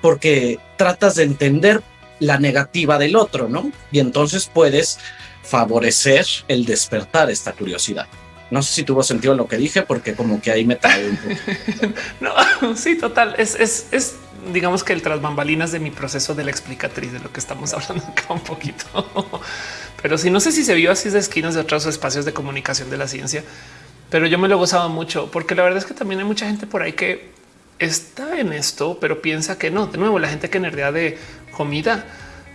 porque tratas de entender la negativa del otro, ¿no? Y entonces puedes favorecer el despertar esta curiosidad. No sé si tuvo sentido lo que dije, porque como que ahí me trae un poco. no, sí, total. Es, es, es digamos que el tras bambalinas de mi proceso de la explicatriz de lo que estamos hablando acá un poquito. Pero si no sé si se vio así de esquinas de otros espacios de comunicación de la ciencia, pero yo me lo gozaba mucho porque la verdad es que también hay mucha gente por ahí que está en esto, pero piensa que no. De nuevo, la gente que nerdea de comida,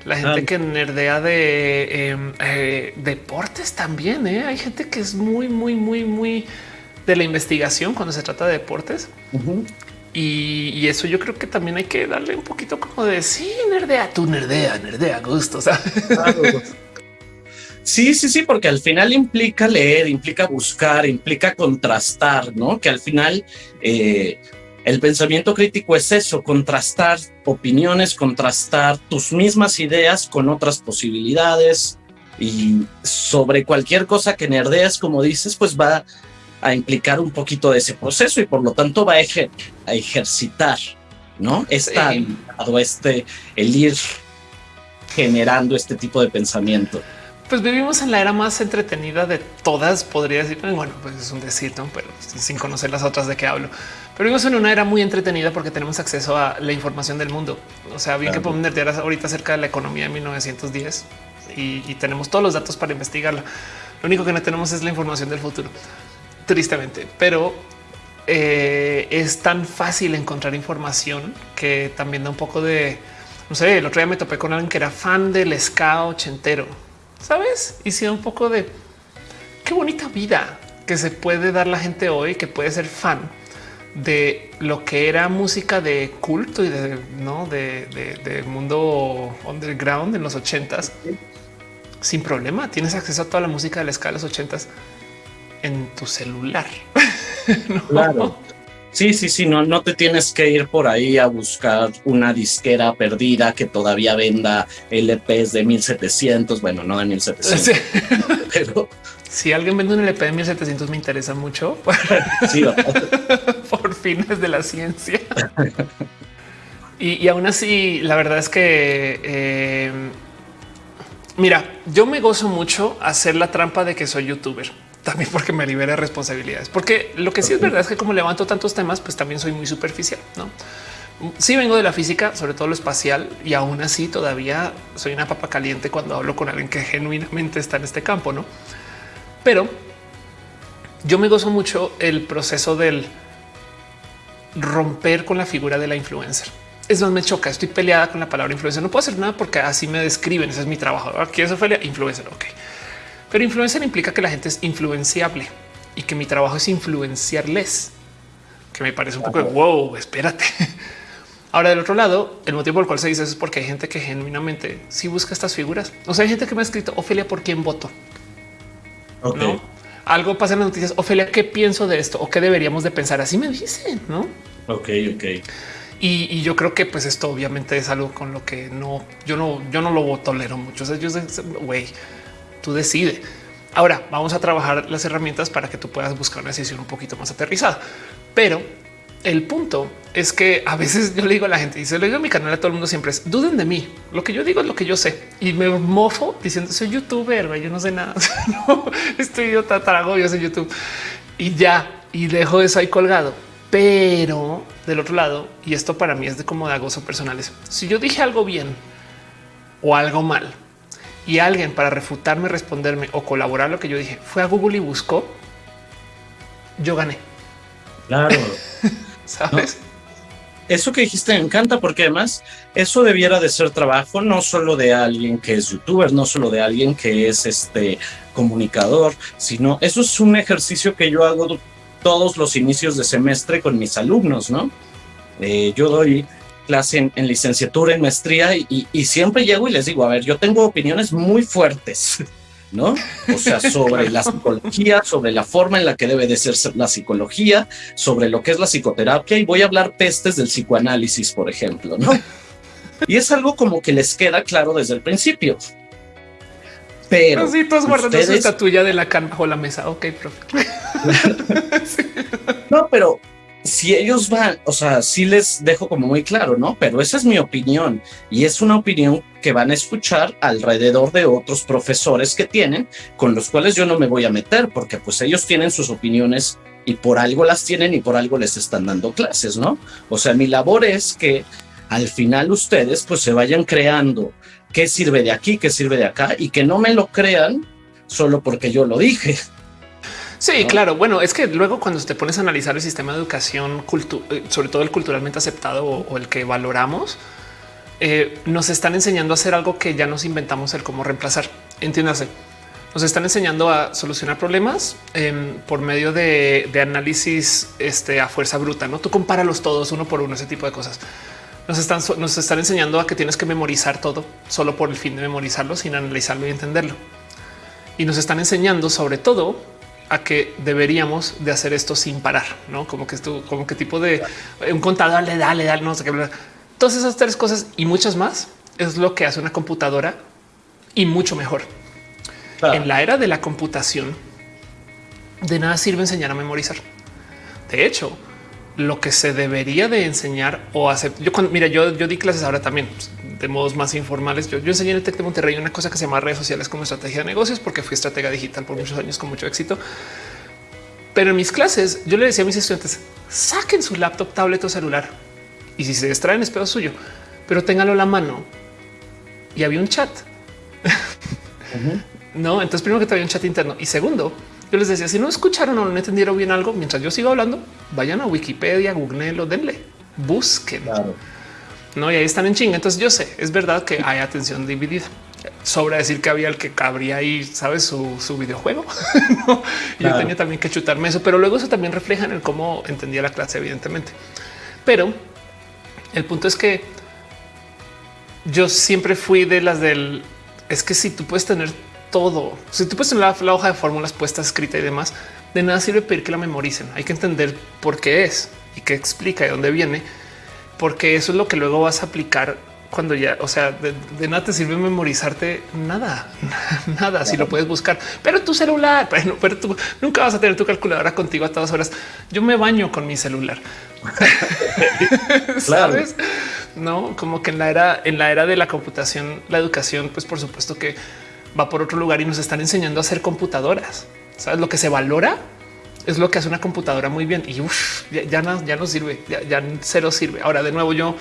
la gente que nerdea de em, eh, deportes también. ¿eh? Hay gente que es muy, muy, muy, muy de la investigación cuando se trata de deportes. Y, eso yo creo que también hay que darle un poquito como de sí, nerdea, tú nerdea, nerdea, gusto. Sí, sí, sí, porque al final implica leer, implica buscar, implica contrastar, ¿no? Que al final eh, el pensamiento crítico es eso, contrastar opiniones, contrastar tus mismas ideas con otras posibilidades y sobre cualquier cosa que nerdeas, como dices, pues va a implicar un poquito de ese proceso y por lo tanto va a, a ejercitar, ¿no? Está este, el ir generando este tipo de pensamiento. Pues vivimos en la era más entretenida de todas, podría decir. Bueno, pues es un decir, ¿no? pero sin conocer las otras de qué hablo. Pero vivimos en una era muy entretenida porque tenemos acceso a la información del mundo. O sea, bien que podemos nerdear ahorita acerca de la economía de 1910 y, y tenemos todos los datos para investigarla. Lo único que no tenemos es la información del futuro tristemente, pero eh, es tan fácil encontrar información que también da un poco de, no sé, el otro día me topé con alguien que era fan del ska ochentero, ¿sabes? Y un poco de qué bonita vida que se puede dar la gente hoy, que puede ser fan de lo que era música de culto y de no de, de mundo underground en los ochentas sin problema. Tienes acceso a toda la música de la escala de los ochentas en tu celular. Claro. Sí, sí, sí, no, no te tienes que ir por ahí a buscar una disquera perdida que todavía venda LPs de 1700, bueno, no de 1700, pero... Si alguien vende un LP de 1700 me interesa mucho. Sí, por fines de la ciencia. y, aún así, la verdad es que... Eh, mira, yo me gozo mucho hacer la trampa de que soy youtuber también porque me libera responsabilidades. Porque lo que sí es verdad es que como levanto tantos temas, pues también soy muy superficial. No, sí vengo de la física, sobre todo lo espacial, y aún así todavía soy una papa caliente cuando hablo con alguien que genuinamente está en este campo, no? Pero yo me gozo mucho el proceso del romper con la figura de la influencer. Es más, me choca. Estoy peleada con la palabra influencer. No puedo hacer nada porque así me describen. Ese es mi trabajo. Aquí es Ophelia, influencer. Ok. Pero influencer implica que la gente es influenciable y que mi trabajo es influenciarles, que me parece un poco de wow, espérate. Ahora, del otro lado, el motivo por el cual se dice eso es porque hay gente que genuinamente sí busca estas figuras. O sea, hay gente que me ha escrito Ofelia, ¿por quién voto? ¿No? Algo pasa en las noticias. Ofelia, ¿qué pienso de esto? ¿O qué deberíamos de pensar? Así me dicen, ¿no? Ok, ok. Y, yo creo que pues esto obviamente es algo con lo que no, yo no, yo no lo tolero mucho. O sea, yo, güey, tú decide. Ahora vamos a trabajar las herramientas para que tú puedas buscar una decisión un poquito más aterrizada. Pero el punto es que a veces yo le digo a la gente y se lo digo a mi canal a todo el mundo siempre es duden de mí. Lo que yo digo es lo que yo sé y me mofo diciendo soy youtuber, yo no sé nada. no, estoy idiota, trago, yo soy YouTube y ya y dejo eso ahí colgado. Pero del otro lado, y esto para mí es de como de gozo personales. Si yo dije algo bien o algo mal y alguien para refutarme, responderme o colaborar lo que yo dije fue a Google y buscó, yo gané. Claro. ¿Sabes? Eso que dijiste me encanta porque además eso debiera de ser trabajo no solo de alguien que es youtuber, no solo de alguien que es este comunicador, sino eso es un ejercicio que yo hago todos los inicios de semestre con mis alumnos, ¿no? Eh, yo doy clase en, licenciatura, en maestría y, y, siempre llego y les digo, a ver, yo tengo opiniones muy fuertes ¿no? O sea, sobre la psicología, sobre la forma en la que debe de ser la psicología, sobre lo que es la psicoterapia y voy a hablar pestes del psicoanálisis, por ejemplo, ¿no? Y es algo como que les queda claro desde el principio. Pero. Sí, todos guardando su estatuilla de la cana bajo la mesa. Ok, profe. No, pero si ellos van, o sea, sí les dejo como muy claro, ¿no? Pero esa es mi opinión y es una opinión que van a escuchar alrededor de otros profesores que tienen, con los cuales yo no me voy a meter, porque pues ellos tienen sus opiniones y por algo las tienen y por algo les están dando clases, ¿no? O sea, mi labor es que al final ustedes pues se vayan creando qué sirve de aquí, qué sirve de acá y que no me lo crean solo porque yo lo dije. Sí, claro. Bueno, es que luego cuando te pones a analizar el sistema de educación, eh, sobre todo el culturalmente aceptado o, el que valoramos, eh, nos están enseñando a hacer algo que ya nos inventamos el cómo reemplazar. Entiéndase. Nos están enseñando a solucionar problemas em, por medio de, análisis este, a fuerza bruta. No tú compáralos todos uno por uno, ese tipo de cosas. Nos están, nos están enseñando a que tienes que memorizar todo solo por el fin de memorizarlo sin analizarlo y entenderlo. Y nos están enseñando sobre todo a que deberíamos de hacer esto sin parar, no como que esto, como que tipo de un contador le da, le da, no sé qué. Todas esas tres cosas y muchas más es lo que hace una computadora y mucho mejor. En la era de la computación, de nada sirve enseñar a memorizar. De hecho, lo que se debería de enseñar o hacer. Yo cuando mira, yo, yo di clases ahora también de modos más informales. Yo, enseñé en el Tec de Monterrey una cosa que se llama redes sociales como estrategia de negocios, porque fui estratega digital por muchos años con mucho éxito. Pero en mis clases yo le decía a mis estudiantes saquen su laptop, tablet o celular y si se distraen es pedo suyo, pero ténganlo a la mano. Y había un chat. no, entonces primero que te había un chat interno y segundo, yo les decía, si no escucharon o no entendieron bien algo, mientras yo sigo hablando, vayan a Wikipedia, Google, denle, busquen. No, y ahí están en chinga. Entonces yo sé, es verdad que hay atención dividida. Sobra decir que había el que cabría ahí, sabes, su, videojuego. Yo tenía también que chutarme eso, pero luego eso también refleja en el cómo entendía la clase, evidentemente. Pero el punto es que yo siempre fui de las del es que si tú puedes tener todo. Si tú puedes en la, hoja de fórmulas puesta escrita y demás, de nada sirve pedir que la memoricen. Hay que entender por qué es y qué explica y dónde viene, porque eso es lo que luego vas a aplicar cuando ya, o sea, de, nada te sirve memorizarte nada, nada, si lo puedes buscar, pero tu celular, bueno, pero tú nunca vas a tener tu calculadora contigo a todas horas. Yo me baño con mi celular. ¿Sabes? No, como que en la era, en la era de la computación, la educación, pues por supuesto que va por otro lugar y nos están enseñando a hacer computadoras. Sabes lo que se valora es lo que hace una computadora muy bien y ya, no, ya no sirve, ya, cero sirve. Ahora de nuevo yo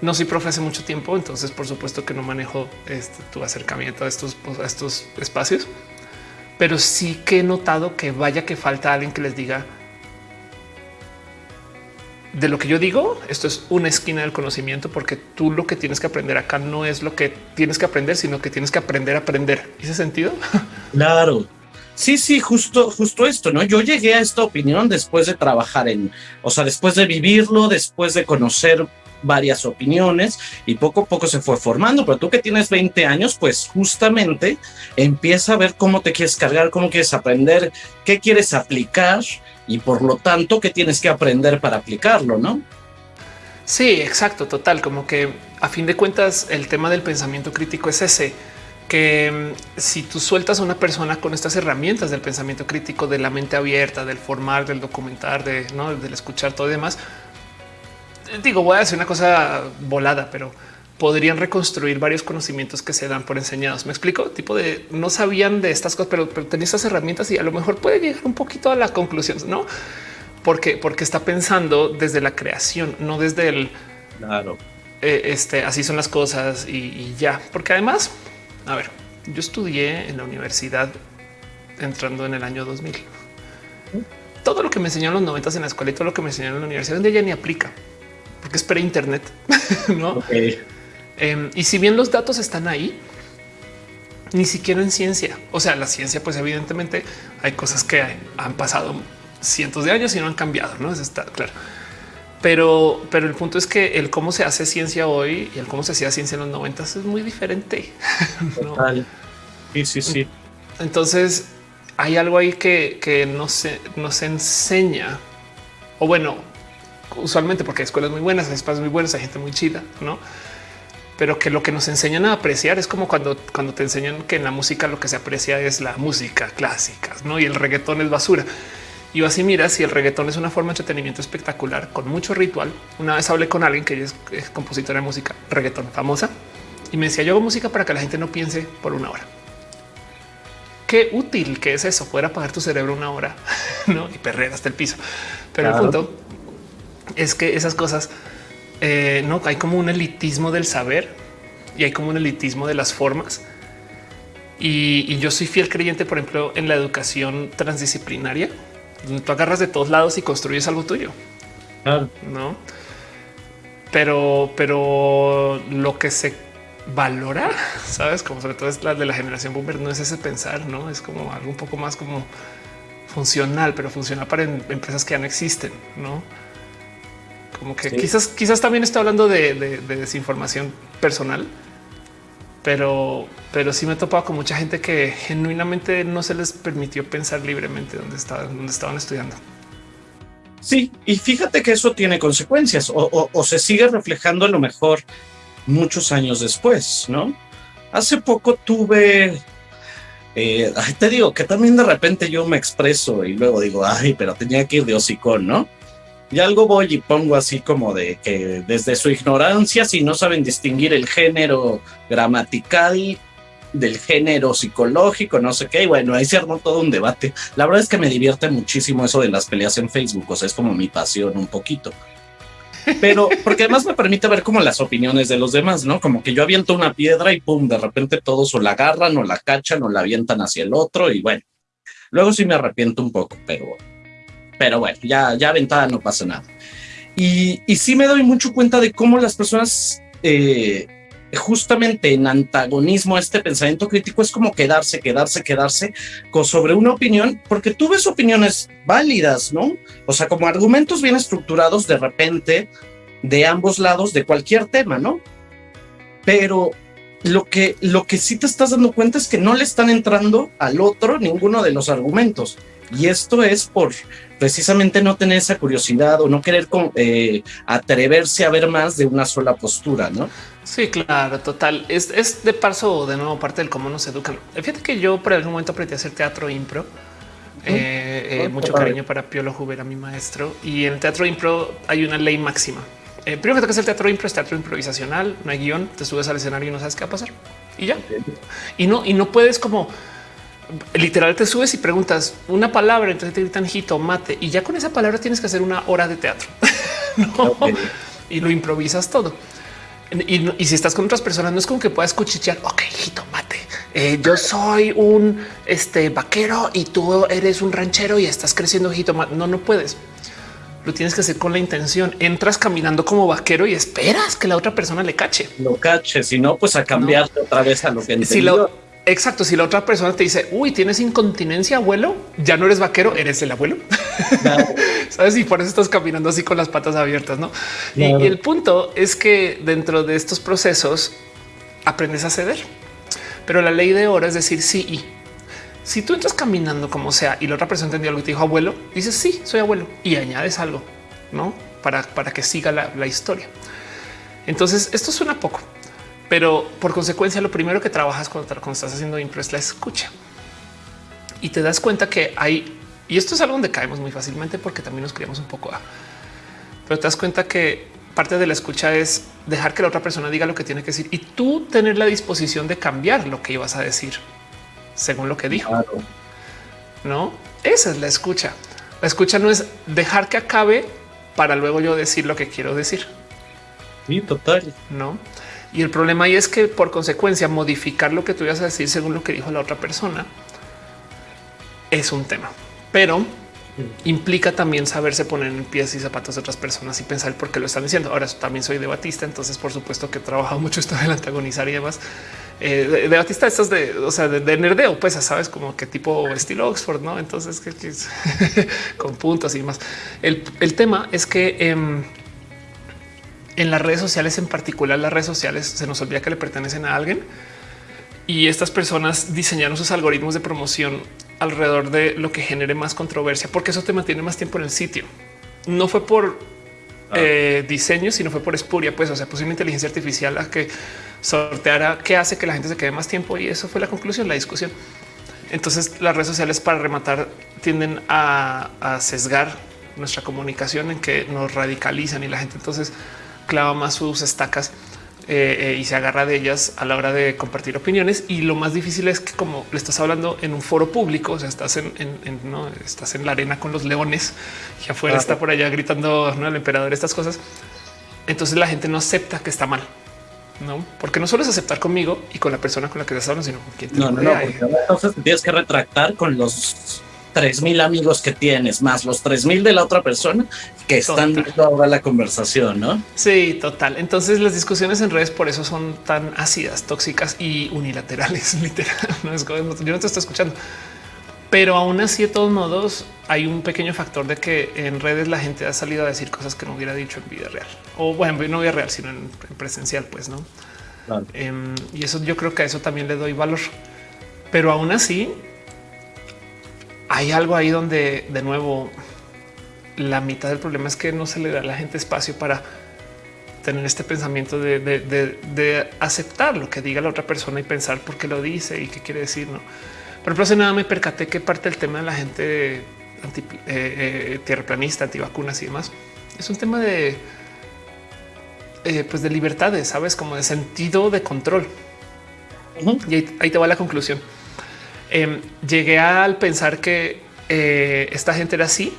no soy profe hace mucho tiempo, entonces por supuesto que no manejo este, tu acercamiento a estos, a estos espacios, pero sí que he notado que vaya que falta alguien que les diga de lo que yo digo, esto es una esquina del conocimiento, porque tú lo que tienes que aprender acá no es lo que tienes que aprender, sino que tienes que aprender a aprender. ¿Ese sentido? Claro. Sí, sí, justo, justo esto, ¿no? Yo llegué a esta opinión después de trabajar en, o sea, después de vivirlo, después de conocer varias opiniones y poco a poco se fue formando, pero tú que tienes 20 años, pues justamente empieza a ver cómo te quieres cargar, cómo quieres aprender, qué quieres aplicar y por lo tanto, ¿qué tienes que aprender para aplicarlo? No? Sí, exacto, total. Como que a fin de cuentas el tema del pensamiento crítico es ese, que mm, si tú sueltas a una persona con estas herramientas del pensamiento crítico, de la mente abierta, del formar, del documentar, de, ¿no? del escuchar todo y demás, digo, voy a decir una cosa volada, pero podrían reconstruir varios conocimientos que se dan por enseñados. Me explico tipo de no sabían de estas cosas, pero, pero tenían estas herramientas y a lo mejor puede llegar un poquito a la conclusión, no? Porque, porque está pensando desde la creación, no desde el claro. Eh, este así son las cosas y, y ya, porque además, a ver, yo estudié en la universidad entrando en el año 2000. Todo lo que me enseñaron los 90 en la escuela y todo lo que me enseñaron en la universidad, donde ya ni aplica porque es pre-internet, ¿no? Em, y si bien los datos están ahí, ni siquiera en ciencia. O sea, la ciencia, pues evidentemente hay cosas que han pasado cientos de años y no han cambiado, ¿no? Eso está claro. Pero, pero el punto es que el cómo se hace ciencia hoy y el cómo se hacía ciencia en los noventas es muy diferente. ¿no? Sí, sí, sí. Entonces hay algo ahí que, que no se nos enseña o bueno, usualmente porque hay escuelas muy buenas, hay espacios muy buenos, hay gente muy chida, no? Pero que lo que nos enseñan a apreciar es como cuando, cuando te enseñan que en la música lo que se aprecia es la música clásica, no? Y el reggaetón es basura. Y así mira, si el reggaetón es una forma de entretenimiento espectacular con mucho ritual. Una vez hablé con alguien que es, es compositora de música reggaetón famosa y me decía yo hago música para que la gente no piense por una hora. Qué útil que es eso, poder apagar tu cerebro una hora ¿no? y perrer hasta el piso. Pero el punto es que esas cosas eh, no hay como un elitismo del saber y hay como un elitismo de las formas. Y, yo soy fiel creyente, por ejemplo, en la educación transdisciplinaria, donde tú agarras de todos lados y construyes algo tuyo. No, pero, pero lo que se valora, sabes, como sobre todo es la de la generación boomer, no es ese pensar, no es como algo un poco más como funcional, pero funciona para em, empresas que ya no existen, no? Como que quizás, quizás también está hablando de, desinformación personal, pero, pero sí me he topado con mucha gente que genuinamente no se les permitió pensar libremente donde estaban, donde estaban estudiando. Sí, y fíjate que eso tiene consecuencias o, se sigue reflejando a lo mejor muchos años después, ¿no? Hace poco tuve, eh, te digo que también de repente yo me expreso y luego digo, ay, pero tenía que ir de hocicón, ¿no? Y algo voy y pongo así como de que desde su ignorancia, si no saben distinguir el género gramatical del género psicológico, no sé qué, y bueno, ahí se armó todo un debate. La verdad es que me divierte muchísimo eso de las peleas en Facebook, o sea, es como mi pasión un poquito. Pero porque además me permite ver como las opiniones de los demás, ¿no? Como que yo aviento una piedra y pum, de repente todos o la agarran o la cachan o la avientan hacia el otro y bueno, luego sí me arrepiento un poco, pero pero bueno, ya, ya aventada no pasa nada. Y, y sí me doy mucho cuenta de cómo las personas, eh, justamente en antagonismo a este pensamiento crítico, es como quedarse, quedarse, quedarse con, sobre una opinión, porque tú ves opiniones válidas, ¿no? O sea, como argumentos bien estructurados de repente de ambos lados de cualquier tema, ¿no? Pero lo que, lo que sí te estás dando cuenta es que no le están entrando al otro ninguno de los argumentos. Y esto es por precisamente no tener esa curiosidad o no querer eh, atreverse a ver más de una sola postura, ¿no? Sí, claro, total. Es, de paso de nuevo parte del cómo nos educan. Fíjate que yo por algún momento aprendí a hacer teatro impro. Eh, eh, mucho cariño para Piolo Jubera, mi maestro. Y en el teatro impro hay una ley máxima. primero que toca el teatro impro es teatro improvisacional, no hay guion, te subes al escenario y no sabes qué va a pasar. Y ya. Y no, y no puedes como literal te subes y preguntas una palabra, entonces te gritan jitomate y ya con esa palabra tienes que hacer una hora de teatro y lo improvisas todo. Y, si estás con otras personas, no es como que puedas cuchichear. Ok, jitomate. Eh, yo soy un este vaquero y tú eres un ranchero y estás creciendo jitomate. No, no puedes. Lo tienes que hacer con la intención. Entras caminando como vaquero y esperas que la otra persona le cache. Lo cache, si no, pues a cambiar otra vez a lo que entendió. Exacto. Si la otra persona te dice, uy, tienes incontinencia, abuelo, ya no eres vaquero, eres el abuelo. Sabes? Y por eso estás caminando así con las patas abiertas, no? Y, el punto es que dentro de estos procesos aprendes a ceder, pero la ley de oro es decir sí y si tú entras caminando como sea y la otra persona entendió algo y te dijo abuelo, dices sí, soy abuelo y añades algo, no? para, para que siga la, la historia. Entonces esto suena poco, pero por consecuencia lo primero que trabajas cuando, cuando estás haciendo impro es la escucha y te das cuenta que hay, y esto es algo donde caemos muy fácilmente porque también nos criamos un poco a, pero te das cuenta que parte de la escucha es dejar que la otra persona diga lo que tiene que decir y tú tener la disposición de cambiar lo que ibas a decir según lo que dijo. No, esa es la escucha. La escucha no es dejar que acabe para luego yo decir lo que quiero decir. Sí, total. No. Y el problema ahí es que por consecuencia modificar lo que tú ibas a decir según lo que dijo la otra persona es un tema, pero implica también saberse poner en pies y zapatos de otras personas y pensar por qué lo están diciendo. Ahora también soy debatista, entonces por supuesto que he trabajado mucho esto del antagonizar y demás. Eh, debatista estas de, o sea, de, nerdeo, pues sabes como que tipo estilo Oxford, no? Entonces que, con puntos y más. El, el tema es que em, en las redes sociales, en particular las redes sociales, se nos olvida que le pertenecen a alguien y estas personas diseñaron sus algoritmos de promoción alrededor de lo que genere más controversia, porque eso te mantiene más tiempo en el sitio. No fue por ah. eh, diseño, sino fue por espuria. Pues, o sea, puso una inteligencia artificial a que sorteara qué hace que la gente se quede más tiempo. Y eso fue la conclusión, la discusión. Entonces, las redes sociales para rematar tienden a, a sesgar nuestra comunicación en que nos radicalizan y la gente entonces clava más sus estacas eh, eh, y se agarra de ellas a la hora de compartir opiniones. Y lo más difícil es que como le estás hablando en un foro público, o sea, estás en, no estás en la arena con los leones y afuera está por allá gritando ¿no? el emperador estas cosas. Entonces la gente no acepta que está mal. No, porque no solo es aceptar conmigo y con la persona con la que estás hablando, sino con quien te no, no, no, entonces tienes que retractar con los tres mil amigos que tienes, más los tres mil de la otra persona que están viendo ahora la conversación, ¿no? Sí, total. Entonces las discusiones en redes por eso son tan ácidas, tóxicas y unilaterales, literal. No es como, yo no te estoy escuchando. Pero aún así, de todos modos, hay un pequeño factor de que en redes la gente ha salido a decir cosas que no hubiera dicho en vida real. O bueno, no vida real, sino en, presencial, pues, ¿no? Em, y eso yo creo que a eso también le doy valor. Pero aún así, hay algo ahí donde de nuevo la mitad del problema es que no se le da a la gente espacio para tener este pensamiento de, aceptar lo que diga la otra persona y pensar por qué lo dice y qué quiere decir. No, por ejemplo, hace nada me percaté que parte del tema de la gente anti, eh, eh, tierraplanista, antivacunas y demás es un tema de eh, pues de libertades, sabes, como de sentido de control. Y ahí te va la conclusión Em, llegué al pensar que eh, esta gente era así,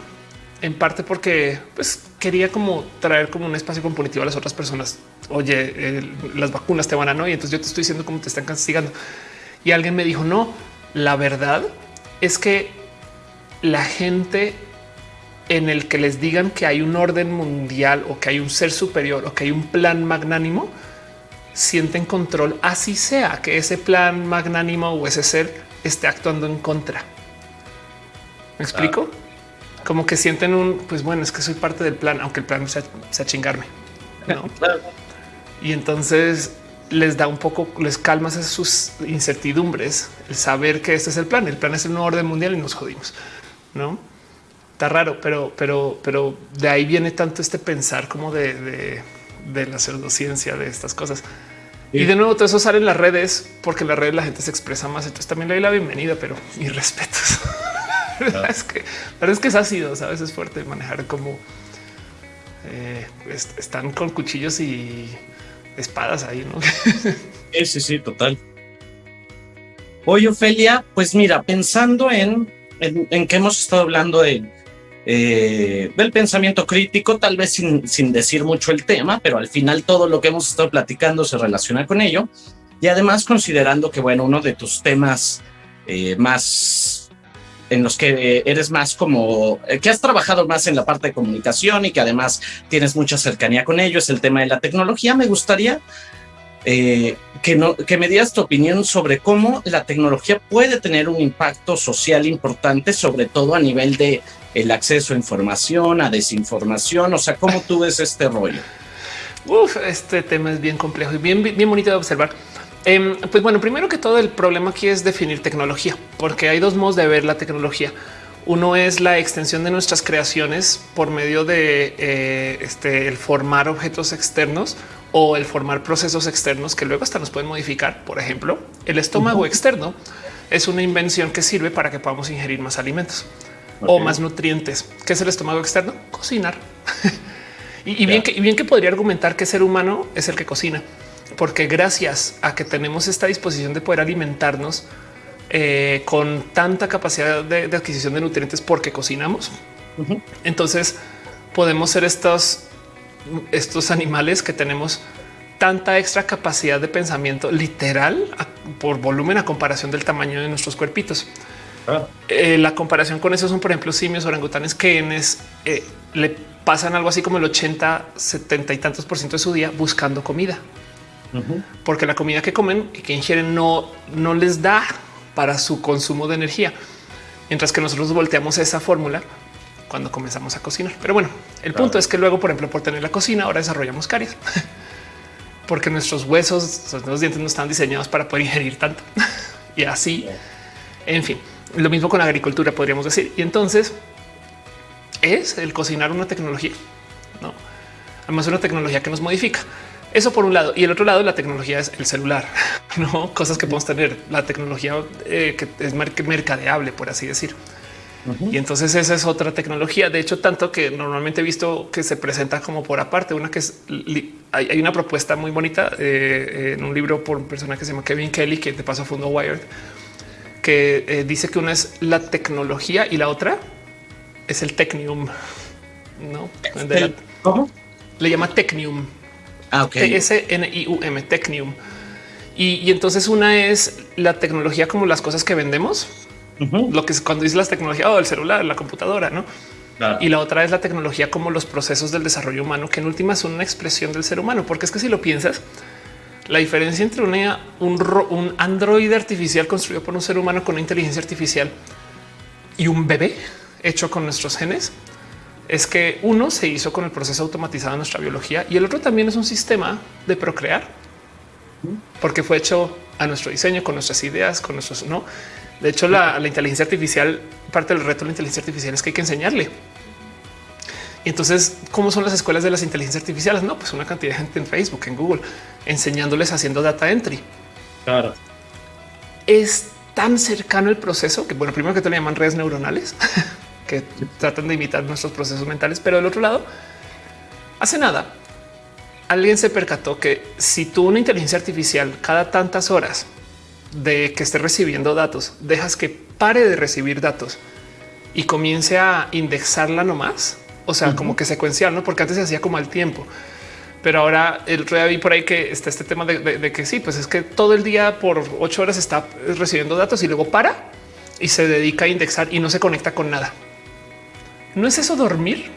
en parte porque pues, quería como traer como un espacio componitivo a las otras personas. Oye, las vacunas te van a no, y entonces yo te estoy diciendo cómo te están castigando. Y alguien me dijo, no, la verdad es que la gente en el que les digan que hay un orden mundial o que hay un ser superior o que hay un plan magnánimo, sienten control, así sea que ese plan magnánimo o ese ser esté actuando en contra. ¿Me explico? Como que sienten un, pues bueno, es que soy parte del plan, aunque el plan sea, sea chingarme. Y entonces les da un poco, les calmas sus incertidumbres, el saber que este es el plan. El plan es el nuevo orden mundial y nos jodimos. No está raro, pero, pero, pero de ahí viene tanto este pensar como de, de, de la pseudociencia de estas cosas. Y de nuevo todo eso sale en las redes porque en las redes la gente se expresa más. Entonces también le doy la bienvenida, pero mis respetos. es que la verdad es que es ácido, sabes, es fuerte manejar como eh, están con cuchillos y espadas ahí, ¿no? sí, sí, sí, total. Oye, Ofelia, pues mira, pensando en, en, en que hemos estado hablando de eh, del pensamiento crítico, tal vez sin, sin decir mucho el tema, pero al final todo lo que hemos estado platicando se relaciona con ello. Y además considerando que, bueno, uno de tus temas eh, más en los que eres más como eh, que has trabajado más en la parte de comunicación y que además tienes mucha cercanía con ello es el tema de la tecnología. Me gustaría que, no, que me dieras tu opinión sobre cómo la tecnología puede tener un impacto social importante, sobre todo a nivel de el acceso a información, a desinformación, o sea, ¿cómo tú ves este rollo? Uf, este tema es bien complejo y bien, bien bonito de observar. Em, pues bueno, primero que todo el problema aquí es definir tecnología, porque hay dos modos de ver la tecnología. Uno es la extensión de nuestras creaciones por medio de eh, este, el formar objetos externos o el formar procesos externos que luego hasta nos pueden modificar. Por ejemplo, el estómago externo es una invención que sirve para que podamos ingerir más alimentos o más nutrientes. ¿Qué es el estómago externo? Cocinar. y, bien que, y bien que podría argumentar que ser humano es el que cocina, porque gracias a que tenemos esta disposición de poder alimentarnos eh, con tanta capacidad de, adquisición de nutrientes porque cocinamos, entonces podemos ser estos, estos animales que tenemos tanta extra capacidad de pensamiento literal por volumen a comparación del tamaño de nuestros cuerpitos. Ah. Eh, la comparación con eso son, por ejemplo, simios, orangutanes que eh, le pasan algo así como el 80, 70 y tantos por ciento de su día buscando comida, porque la comida que comen y que ingieren no, no les da para su consumo de energía, mientras que nosotros volteamos esa fórmula cuando comenzamos a cocinar. Pero bueno, el punto es que luego, por ejemplo, por tener la cocina, ahora desarrollamos caries, porque nuestros huesos, los dientes no están diseñados para poder ingerir tanto y así. En fin, lo mismo con la agricultura, podríamos decir. Y entonces es el cocinar una tecnología, no? Además, una tecnología que nos modifica. Eso por un lado y el otro lado, la tecnología es el celular, no cosas que podemos tener. La tecnología eh, que es mercadeable, por así decir. Y entonces esa es otra tecnología. De hecho, tanto que normalmente he visto que se presenta como por aparte. Una que es hay, una propuesta muy bonita eh, en un libro por un personaje que se llama Kevin Kelly, que de paso fundó Wired, que eh, dice que una es la tecnología y la otra es el Technium. No, ¿Cómo? Le llama Technium. Ah, T-S-N-I-U-M, Technium. Y, entonces una es la tecnología como las cosas que vendemos, lo que es cuando dice las tecnologías o oh, el celular, la computadora, no? Y la otra es la tecnología como los procesos del desarrollo humano, que en última son una expresión del ser humano, porque es que si lo piensas, la diferencia entre una, un, un androide artificial construido por un ser humano con inteligencia artificial y un bebé hecho con nuestros genes es que uno se hizo con el proceso automatizado de nuestra biología y el otro también es un sistema de procrear, porque fue hecho a nuestro diseño, con nuestras ideas, con nuestros no. De hecho, la, inteligencia artificial, parte del reto de la inteligencia artificial es que hay que enseñarle. Y entonces, ¿cómo son las escuelas de las inteligencias artificiales? No, pues una cantidad de gente en Facebook, en Google, enseñándoles haciendo data entry. Claro. Es tan cercano el proceso que, bueno, primero que te le llaman redes neuronales, que tratan de imitar nuestros procesos mentales, pero del otro lado, hace nada, alguien se percató que si tú una inteligencia artificial cada tantas horas de que esté recibiendo datos, dejas que pare de recibir datos y comience a indexarla nomás, o sea, como que secuencial, no? Porque antes se hacía como al tiempo. Pero ahora el otro día vi por ahí que está este tema de, que sí, pues es que todo el día por ocho horas está recibiendo datos y luego para y se dedica a indexar y no se conecta con nada. ¿No es eso dormir?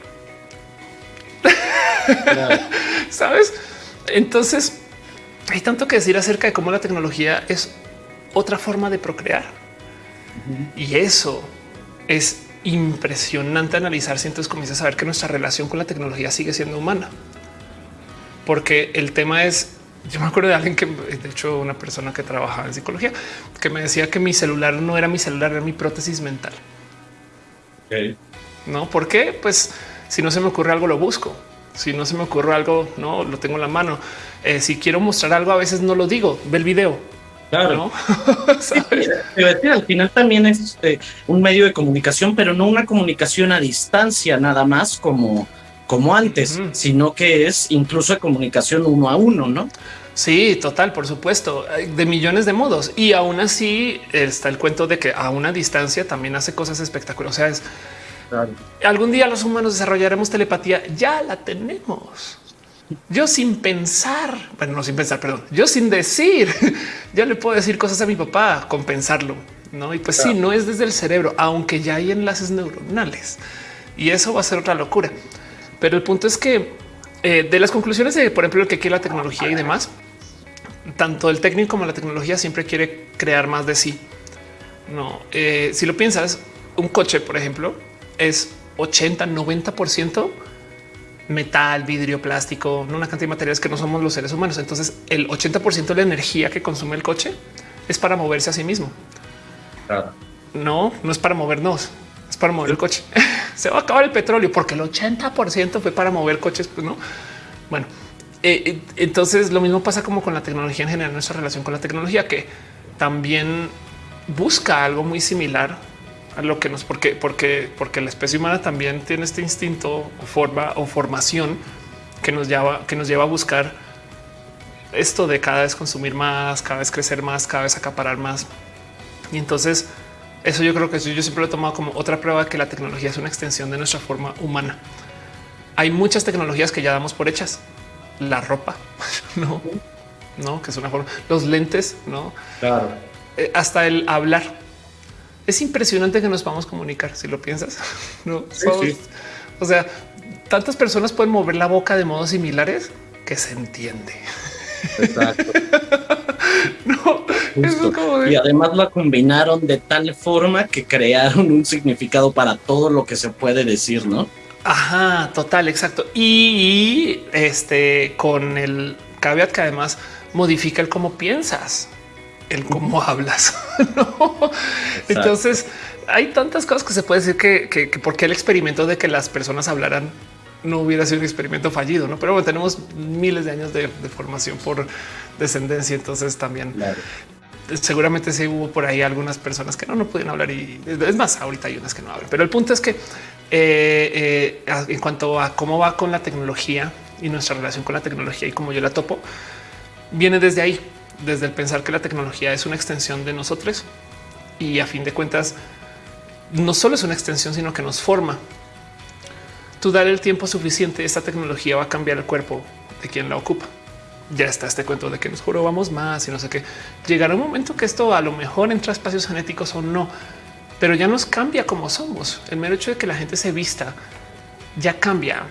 ¿Sabes? Entonces, hay tanto que decir acerca de cómo la tecnología es otra forma de procrear. Y eso es impresionante analizar si entonces comienzas a ver que nuestra relación con la tecnología sigue siendo humana. Porque el tema es, yo me acuerdo de alguien que, de hecho, una persona que trabajaba en psicología, que me decía que mi celular no era mi celular, era mi prótesis mental. No, ¿por qué? Pues si no se me ocurre algo, lo busco. Si no se me ocurre algo, no lo tengo en la mano. Eh, si quiero mostrar algo, a veces no lo digo. Ve el video. Claro. al final también es eh, un medio de comunicación, pero no una comunicación a distancia, nada más como, como antes, sino que es incluso de comunicación uno a uno, ¿no? Sí, total, por supuesto, de millones de modos. Y aún así está el cuento de que a una distancia también hace cosas espectaculares. O sea, es Algún día los humanos desarrollaremos telepatía. Ya la tenemos. Yo sin pensar, bueno, no sin pensar, perdón, yo sin decir, ya le puedo decir cosas a mi papá, compensarlo. No, y pues sí, no es desde el cerebro, aunque ya hay enlaces neuronales y eso va a ser otra locura. Pero el punto es que eh, de las conclusiones de, por ejemplo, el que quiere la tecnología y demás, tanto el técnico como la tecnología siempre quiere crear más de sí. No, eh, si lo piensas, un coche, por ejemplo, es 80, 90 por ciento metal, vidrio, plástico, una cantidad de materiales que no somos los seres humanos. Entonces, el 80 por ciento de la energía que consume el coche es para moverse a sí mismo. No, no es para movernos. es para mover el coche. Se va a acabar el petróleo porque el 80% fue para mover coches. Pues no. Bueno, eh, eh, entonces lo mismo pasa como con la tecnología en general, nuestra relación con la tecnología, que también busca algo muy similar lo que nos, porque, porque, porque la especie humana también tiene este instinto o forma o formación que nos lleva, que nos lleva a buscar esto de cada vez consumir más, cada vez crecer más, cada vez acaparar más. Y entonces eso yo creo que yo siempre lo he tomado como otra prueba de que la tecnología es una extensión de nuestra forma humana. Hay muchas tecnologías que ya damos por hechas. La ropa, no, no, que es una forma. Los lentes, no, claro. Eh, hasta el hablar. Es impresionante que nos vamos a comunicar. Si lo piensas, no, o sea, tantas personas pueden mover la boca de modos similares que se entiende. Exacto. no, y además la combinaron de tal forma que crearon un significado para todo lo que se puede decir, ¿no? Ajá, total, exacto. Y este con el caveat que además modifica el cómo piensas, el cómo hablas. Entonces hay tantas cosas que se puede decir que, que, que porque el experimento de que las personas hablaran no hubiera sido un experimento fallido, no? Pero bueno, tenemos miles de años de, formación por descendencia. Entonces también seguramente sí hubo por ahí algunas personas que no, no pueden hablar y es más, ahorita hay unas que no hablan. Pero el punto es que eh, eh, en cuanto a cómo va con la tecnología y nuestra relación con la tecnología y cómo yo la topo, viene desde ahí, desde el pensar que la tecnología es una extensión de nosotros y a fin de cuentas no solo es una extensión, sino que nos forma tú dar el tiempo suficiente, esta tecnología va a cambiar el cuerpo de quien la ocupa. Ya está este cuento de que nos vamos más y no sé qué. Llegará un momento que esto a lo mejor entra a espacios genéticos o no, pero ya nos cambia como somos. El mero hecho de que la gente se vista ya cambia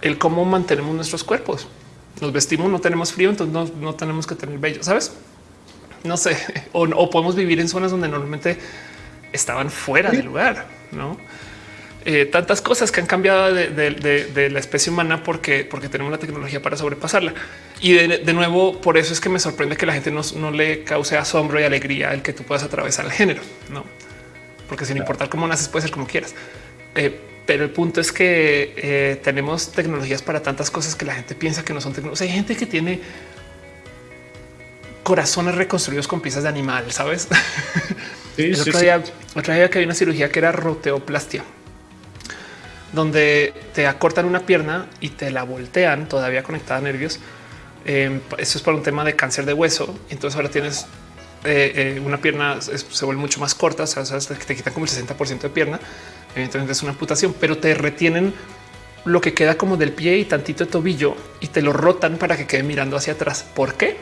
el cómo mantenemos nuestros cuerpos. Nos vestimos, no tenemos frío, entonces no, tenemos que tener vello, sabes? No sé, o, o podemos vivir en zonas donde normalmente estaban fuera del lugar, no? Eh, tantas cosas que han cambiado de, la especie humana porque, porque tenemos la tecnología para sobrepasarla. Y de, nuevo, por eso es que me sorprende que la gente no, le cause asombro y alegría el que tú puedas atravesar el género, no? Porque sin importar cómo naces, puede ser como quieras. Eh, pero el punto es que eh, tenemos tecnologías para tantas cosas que la gente piensa que no son tecnologías. hay gente que tiene corazones reconstruidos con piezas de animal, sabes? Sí, día que hay una cirugía que era roteoplastia donde te acortan una pierna y te la voltean todavía conectada a nervios. Em, eso es por un tema de cáncer de hueso. Entonces ahora tienes eh, eh, una pierna se vuelve mucho más corta, o sea, te quitan como el 60% de pierna. Evidentemente es una amputación, pero te retienen lo que queda como del pie y tantito de tobillo y te lo rotan para que quede mirando hacia atrás. ¿Por qué?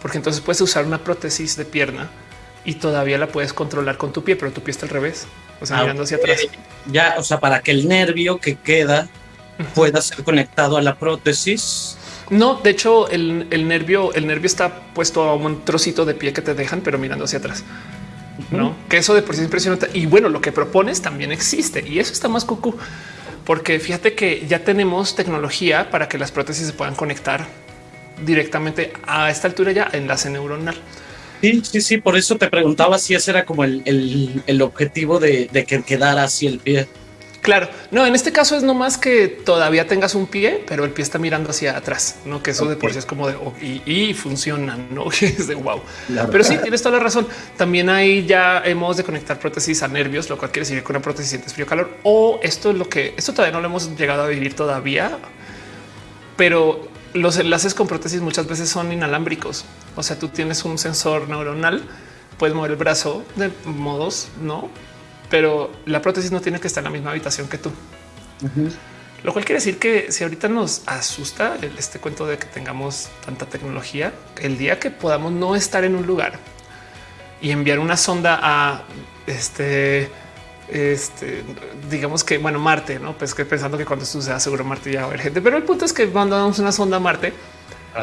Porque entonces puedes usar una prótesis de pierna y todavía la puedes controlar con tu pie, pero tu pie está al revés, o sea, mirando hacia atrás. Ya, o sea, para que el nervio que queda pueda ser conectado a la prótesis. No, de hecho, el, nervio, el nervio está puesto a un trocito de pie que te dejan, pero mirando hacia atrás. No, que eso de por sí es impresionante. Y bueno, lo que propones también existe y eso está más cucú, porque fíjate que ya tenemos tecnología para que las prótesis se puedan conectar directamente a esta altura ya enlace neuronal. Sí, sí, sí, por eso te preguntaba si ese era como el, el, objetivo de, de, que quedara así el pie. Claro, no, en este caso es nomás que todavía tengas un pie, pero el pie está mirando hacia atrás, no que eso de por sí es como de oh, y, funciona, no es de wow. Pero sí tienes toda la razón. También hay ya hemos de conectar prótesis a nervios, lo cual quiere decir que una prótesis sientes frío calor. O esto es lo que esto todavía no lo hemos llegado a vivir todavía, pero los enlaces con prótesis muchas veces son inalámbricos. O sea, tú tienes un sensor neuronal, puedes mover el brazo de modos, no, pero la prótesis no tiene que estar en la misma habitación que tú. Lo cual quiere decir que si ahorita nos asusta este cuento de que tengamos tanta tecnología, el día que podamos no estar en un lugar y enviar una sonda a este este, digamos que, bueno, Marte, no? Pues que pensando que cuando esto sea seguro Marte ya va a haber gente, pero el punto es que mandamos una sonda a Marte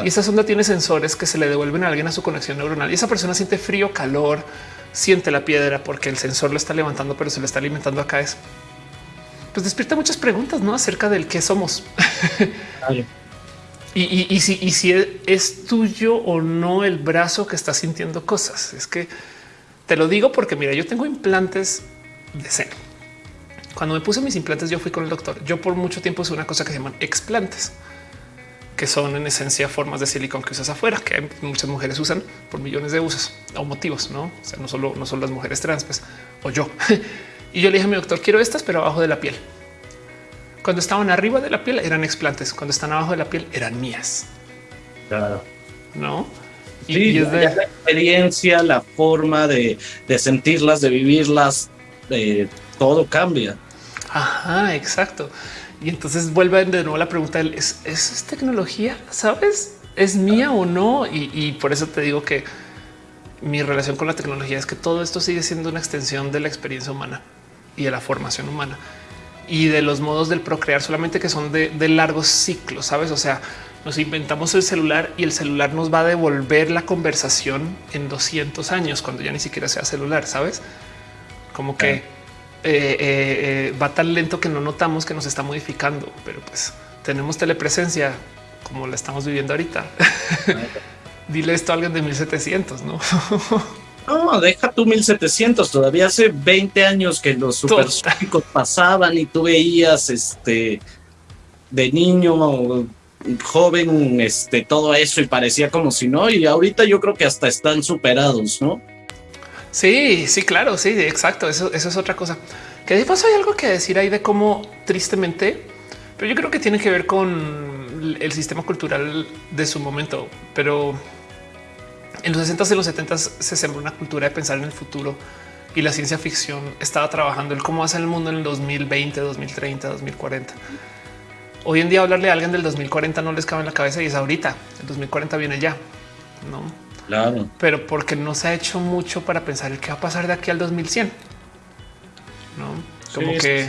y esa sonda tiene sensores que se le devuelven a alguien a su conexión neuronal y esa persona siente frío, calor, siente la piedra porque el sensor lo está levantando, pero se le está alimentando acá. Es pues despierta muchas preguntas ¿no? acerca del qué somos. y, y, si, y si es tuyo o no el brazo que está sintiendo cosas. Es que te lo digo porque mira, yo tengo implantes de seno. Cuando me puse mis implantes, yo fui con el doctor. Yo por mucho tiempo usé una cosa que se llaman explantes, que son en esencia formas de silicón que usas afuera, que muchas mujeres usan por millones de usos o motivos, no? O sea, no solo, no son las mujeres trans, pues, o yo. y yo le dije a mi doctor, quiero estas, pero abajo de la piel. Cuando estaban arriba de la piel eran explantes, cuando están abajo de la piel eran mías. Claro. No? Y, es de... la experiencia, la forma de, de sentirlas, de vivirlas, eh, todo cambia. Ajá, exacto. Y entonces vuelve de nuevo la pregunta: ¿es, ¿es tecnología? ¿Sabes? ¿Es mía o no? Y, por eso te digo que mi relación con la tecnología es que todo esto sigue siendo una extensión de la experiencia humana y de la formación humana y de los modos del procrear, solamente que son de, largos ciclos, sabes? O sea, nos inventamos el celular y el celular nos va a devolver la conversación en 200 años cuando ya ni siquiera sea celular, sabes? Como que eh, eh, va tan lento que no notamos que nos está modificando, pero pues tenemos telepresencia como la estamos viviendo ahorita. Dile esto a alguien de 1700, no? No, deja tu 1700. Todavía hace 20 años que los supersónicos pasaban y tú veías este de niño joven, este todo eso y parecía como si no. Y ahorita yo creo que hasta están superados, no? Sí, sí, claro, sí, exacto. Eso, es otra cosa. Que de paso hay algo que decir ahí de cómo tristemente, pero yo creo que tiene que ver con el sistema cultural de su momento. Pero en los 60 y los 70 se sembró una cultura de pensar en el futuro y la ciencia ficción estaba trabajando el cómo hacer el mundo en el 2020, 2030, 2040. Hoy en día hablarle a alguien del 2040 no les cabe en la cabeza y es ahorita. El 2040 viene ya, no? Claro. Pero porque no se ha hecho mucho para pensar el qué va a pasar de aquí al 2100. No como que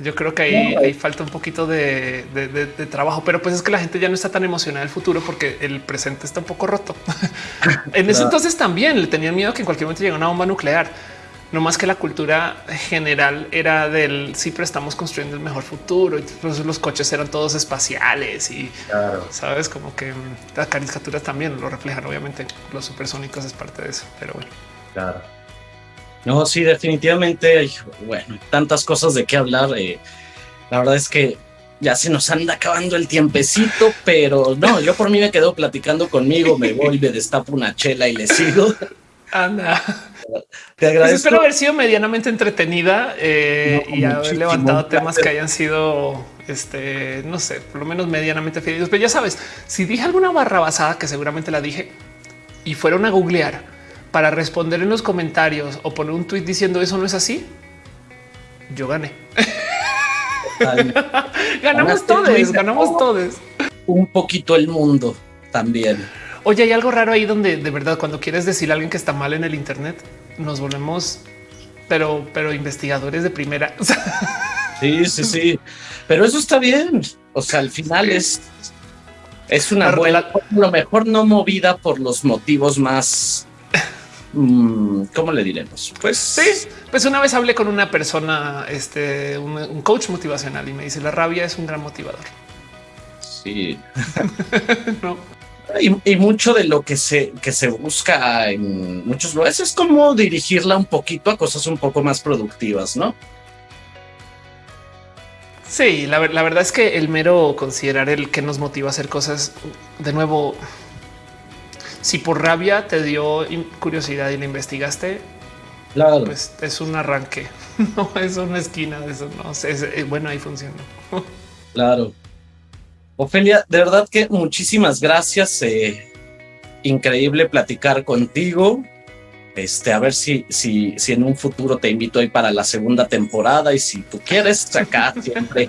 yo creo que ahí, falta un poquito de, trabajo, pero pues es que la gente ya no está tan emocionada del futuro porque el presente está un poco roto. en ese entonces también le tenían miedo que en cualquier momento llegue una bomba nuclear. No más que la cultura general era del sí, pero estamos construyendo el mejor futuro y los coches eran todos espaciales y sabes como que las caricaturas también lo reflejan. Obviamente los supersónicos es parte de eso, pero bueno. Claro. No, sí, definitivamente. Bueno, tantas cosas de qué hablar. Eh, la verdad es que ya se nos anda acabando el tiempecito, pero no, yo por mí me quedo platicando conmigo, me voy, me destapo una chela y le sigo. Anda. Te agradezco. Pues espero haber sido medianamente entretenida eh, y haber levantado temas que hayan sido, este, no sé, por lo menos medianamente fieles. Pero ya sabes, si dije alguna barra basada, que seguramente la dije, y fueron a googlear para responder en los comentarios o poner un tweet diciendo eso no es así, yo gané. ganamos todos, ganamos todos. Un poquito el mundo también. Oye, hay algo raro ahí donde de verdad cuando quieres decir a alguien que está mal en el Internet, nos volvemos, pero, pero investigadores de primera. sí, sí, sí. Pero eso está bien. O sea, al final es, es una buena, lo mejor no movida por los motivos más mm, ¿cómo le diremos? Pues sí, pues una vez hablé con una persona, este, un, un, coach motivacional y me dice la rabia es un gran motivador. Sí. no. Y, mucho de lo que se, que se busca en muchos lugares es como dirigirla un poquito a cosas un poco más productivas, ¿no? Sí, la, verdad es que el mero considerar el que nos motiva a hacer cosas, de nuevo, si por rabia te dio curiosidad y la investigaste, claro. pues es un arranque, no es una esquina de eso, no sé, eh, bueno, ahí funciona. Claro. Ofelia, de verdad que muchísimas gracias. Eh, increíble platicar contigo. Este, a ver si, si, si en un futuro te invito ahí para la segunda temporada y si tú quieres acá siempre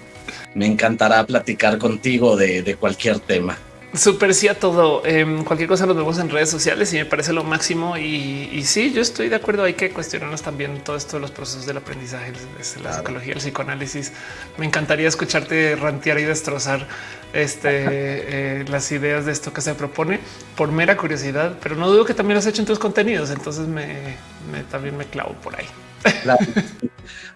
me encantará platicar contigo de, de cualquier tema. Súper sí a todo. Em, cualquier cosa nos vemos en redes sociales y me parece lo máximo. Y, sí, yo estoy de acuerdo. Hay que cuestionarnos también todo esto de los procesos del aprendizaje, desde la psicología, el psicoanálisis. Me encantaría escucharte rantear y destrozar este, eh, las ideas de esto que se propone por mera curiosidad, pero no dudo que también lo has hecho en tus contenidos. Entonces me, también me clavo por ahí.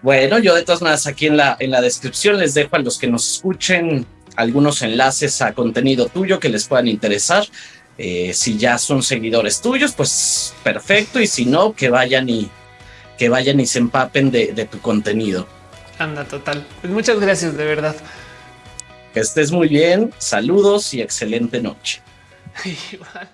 bueno, yo de todas maneras aquí en la, en la descripción les dejo a los que nos escuchen algunos enlaces a contenido tuyo que les puedan interesar. Eh, si ya son seguidores tuyos, pues perfecto. Y si no, que vayan y, que vayan y se empapen de, de tu contenido. Anda, total. Pues muchas gracias, de verdad. Que estés muy bien, saludos y excelente noche. Igual.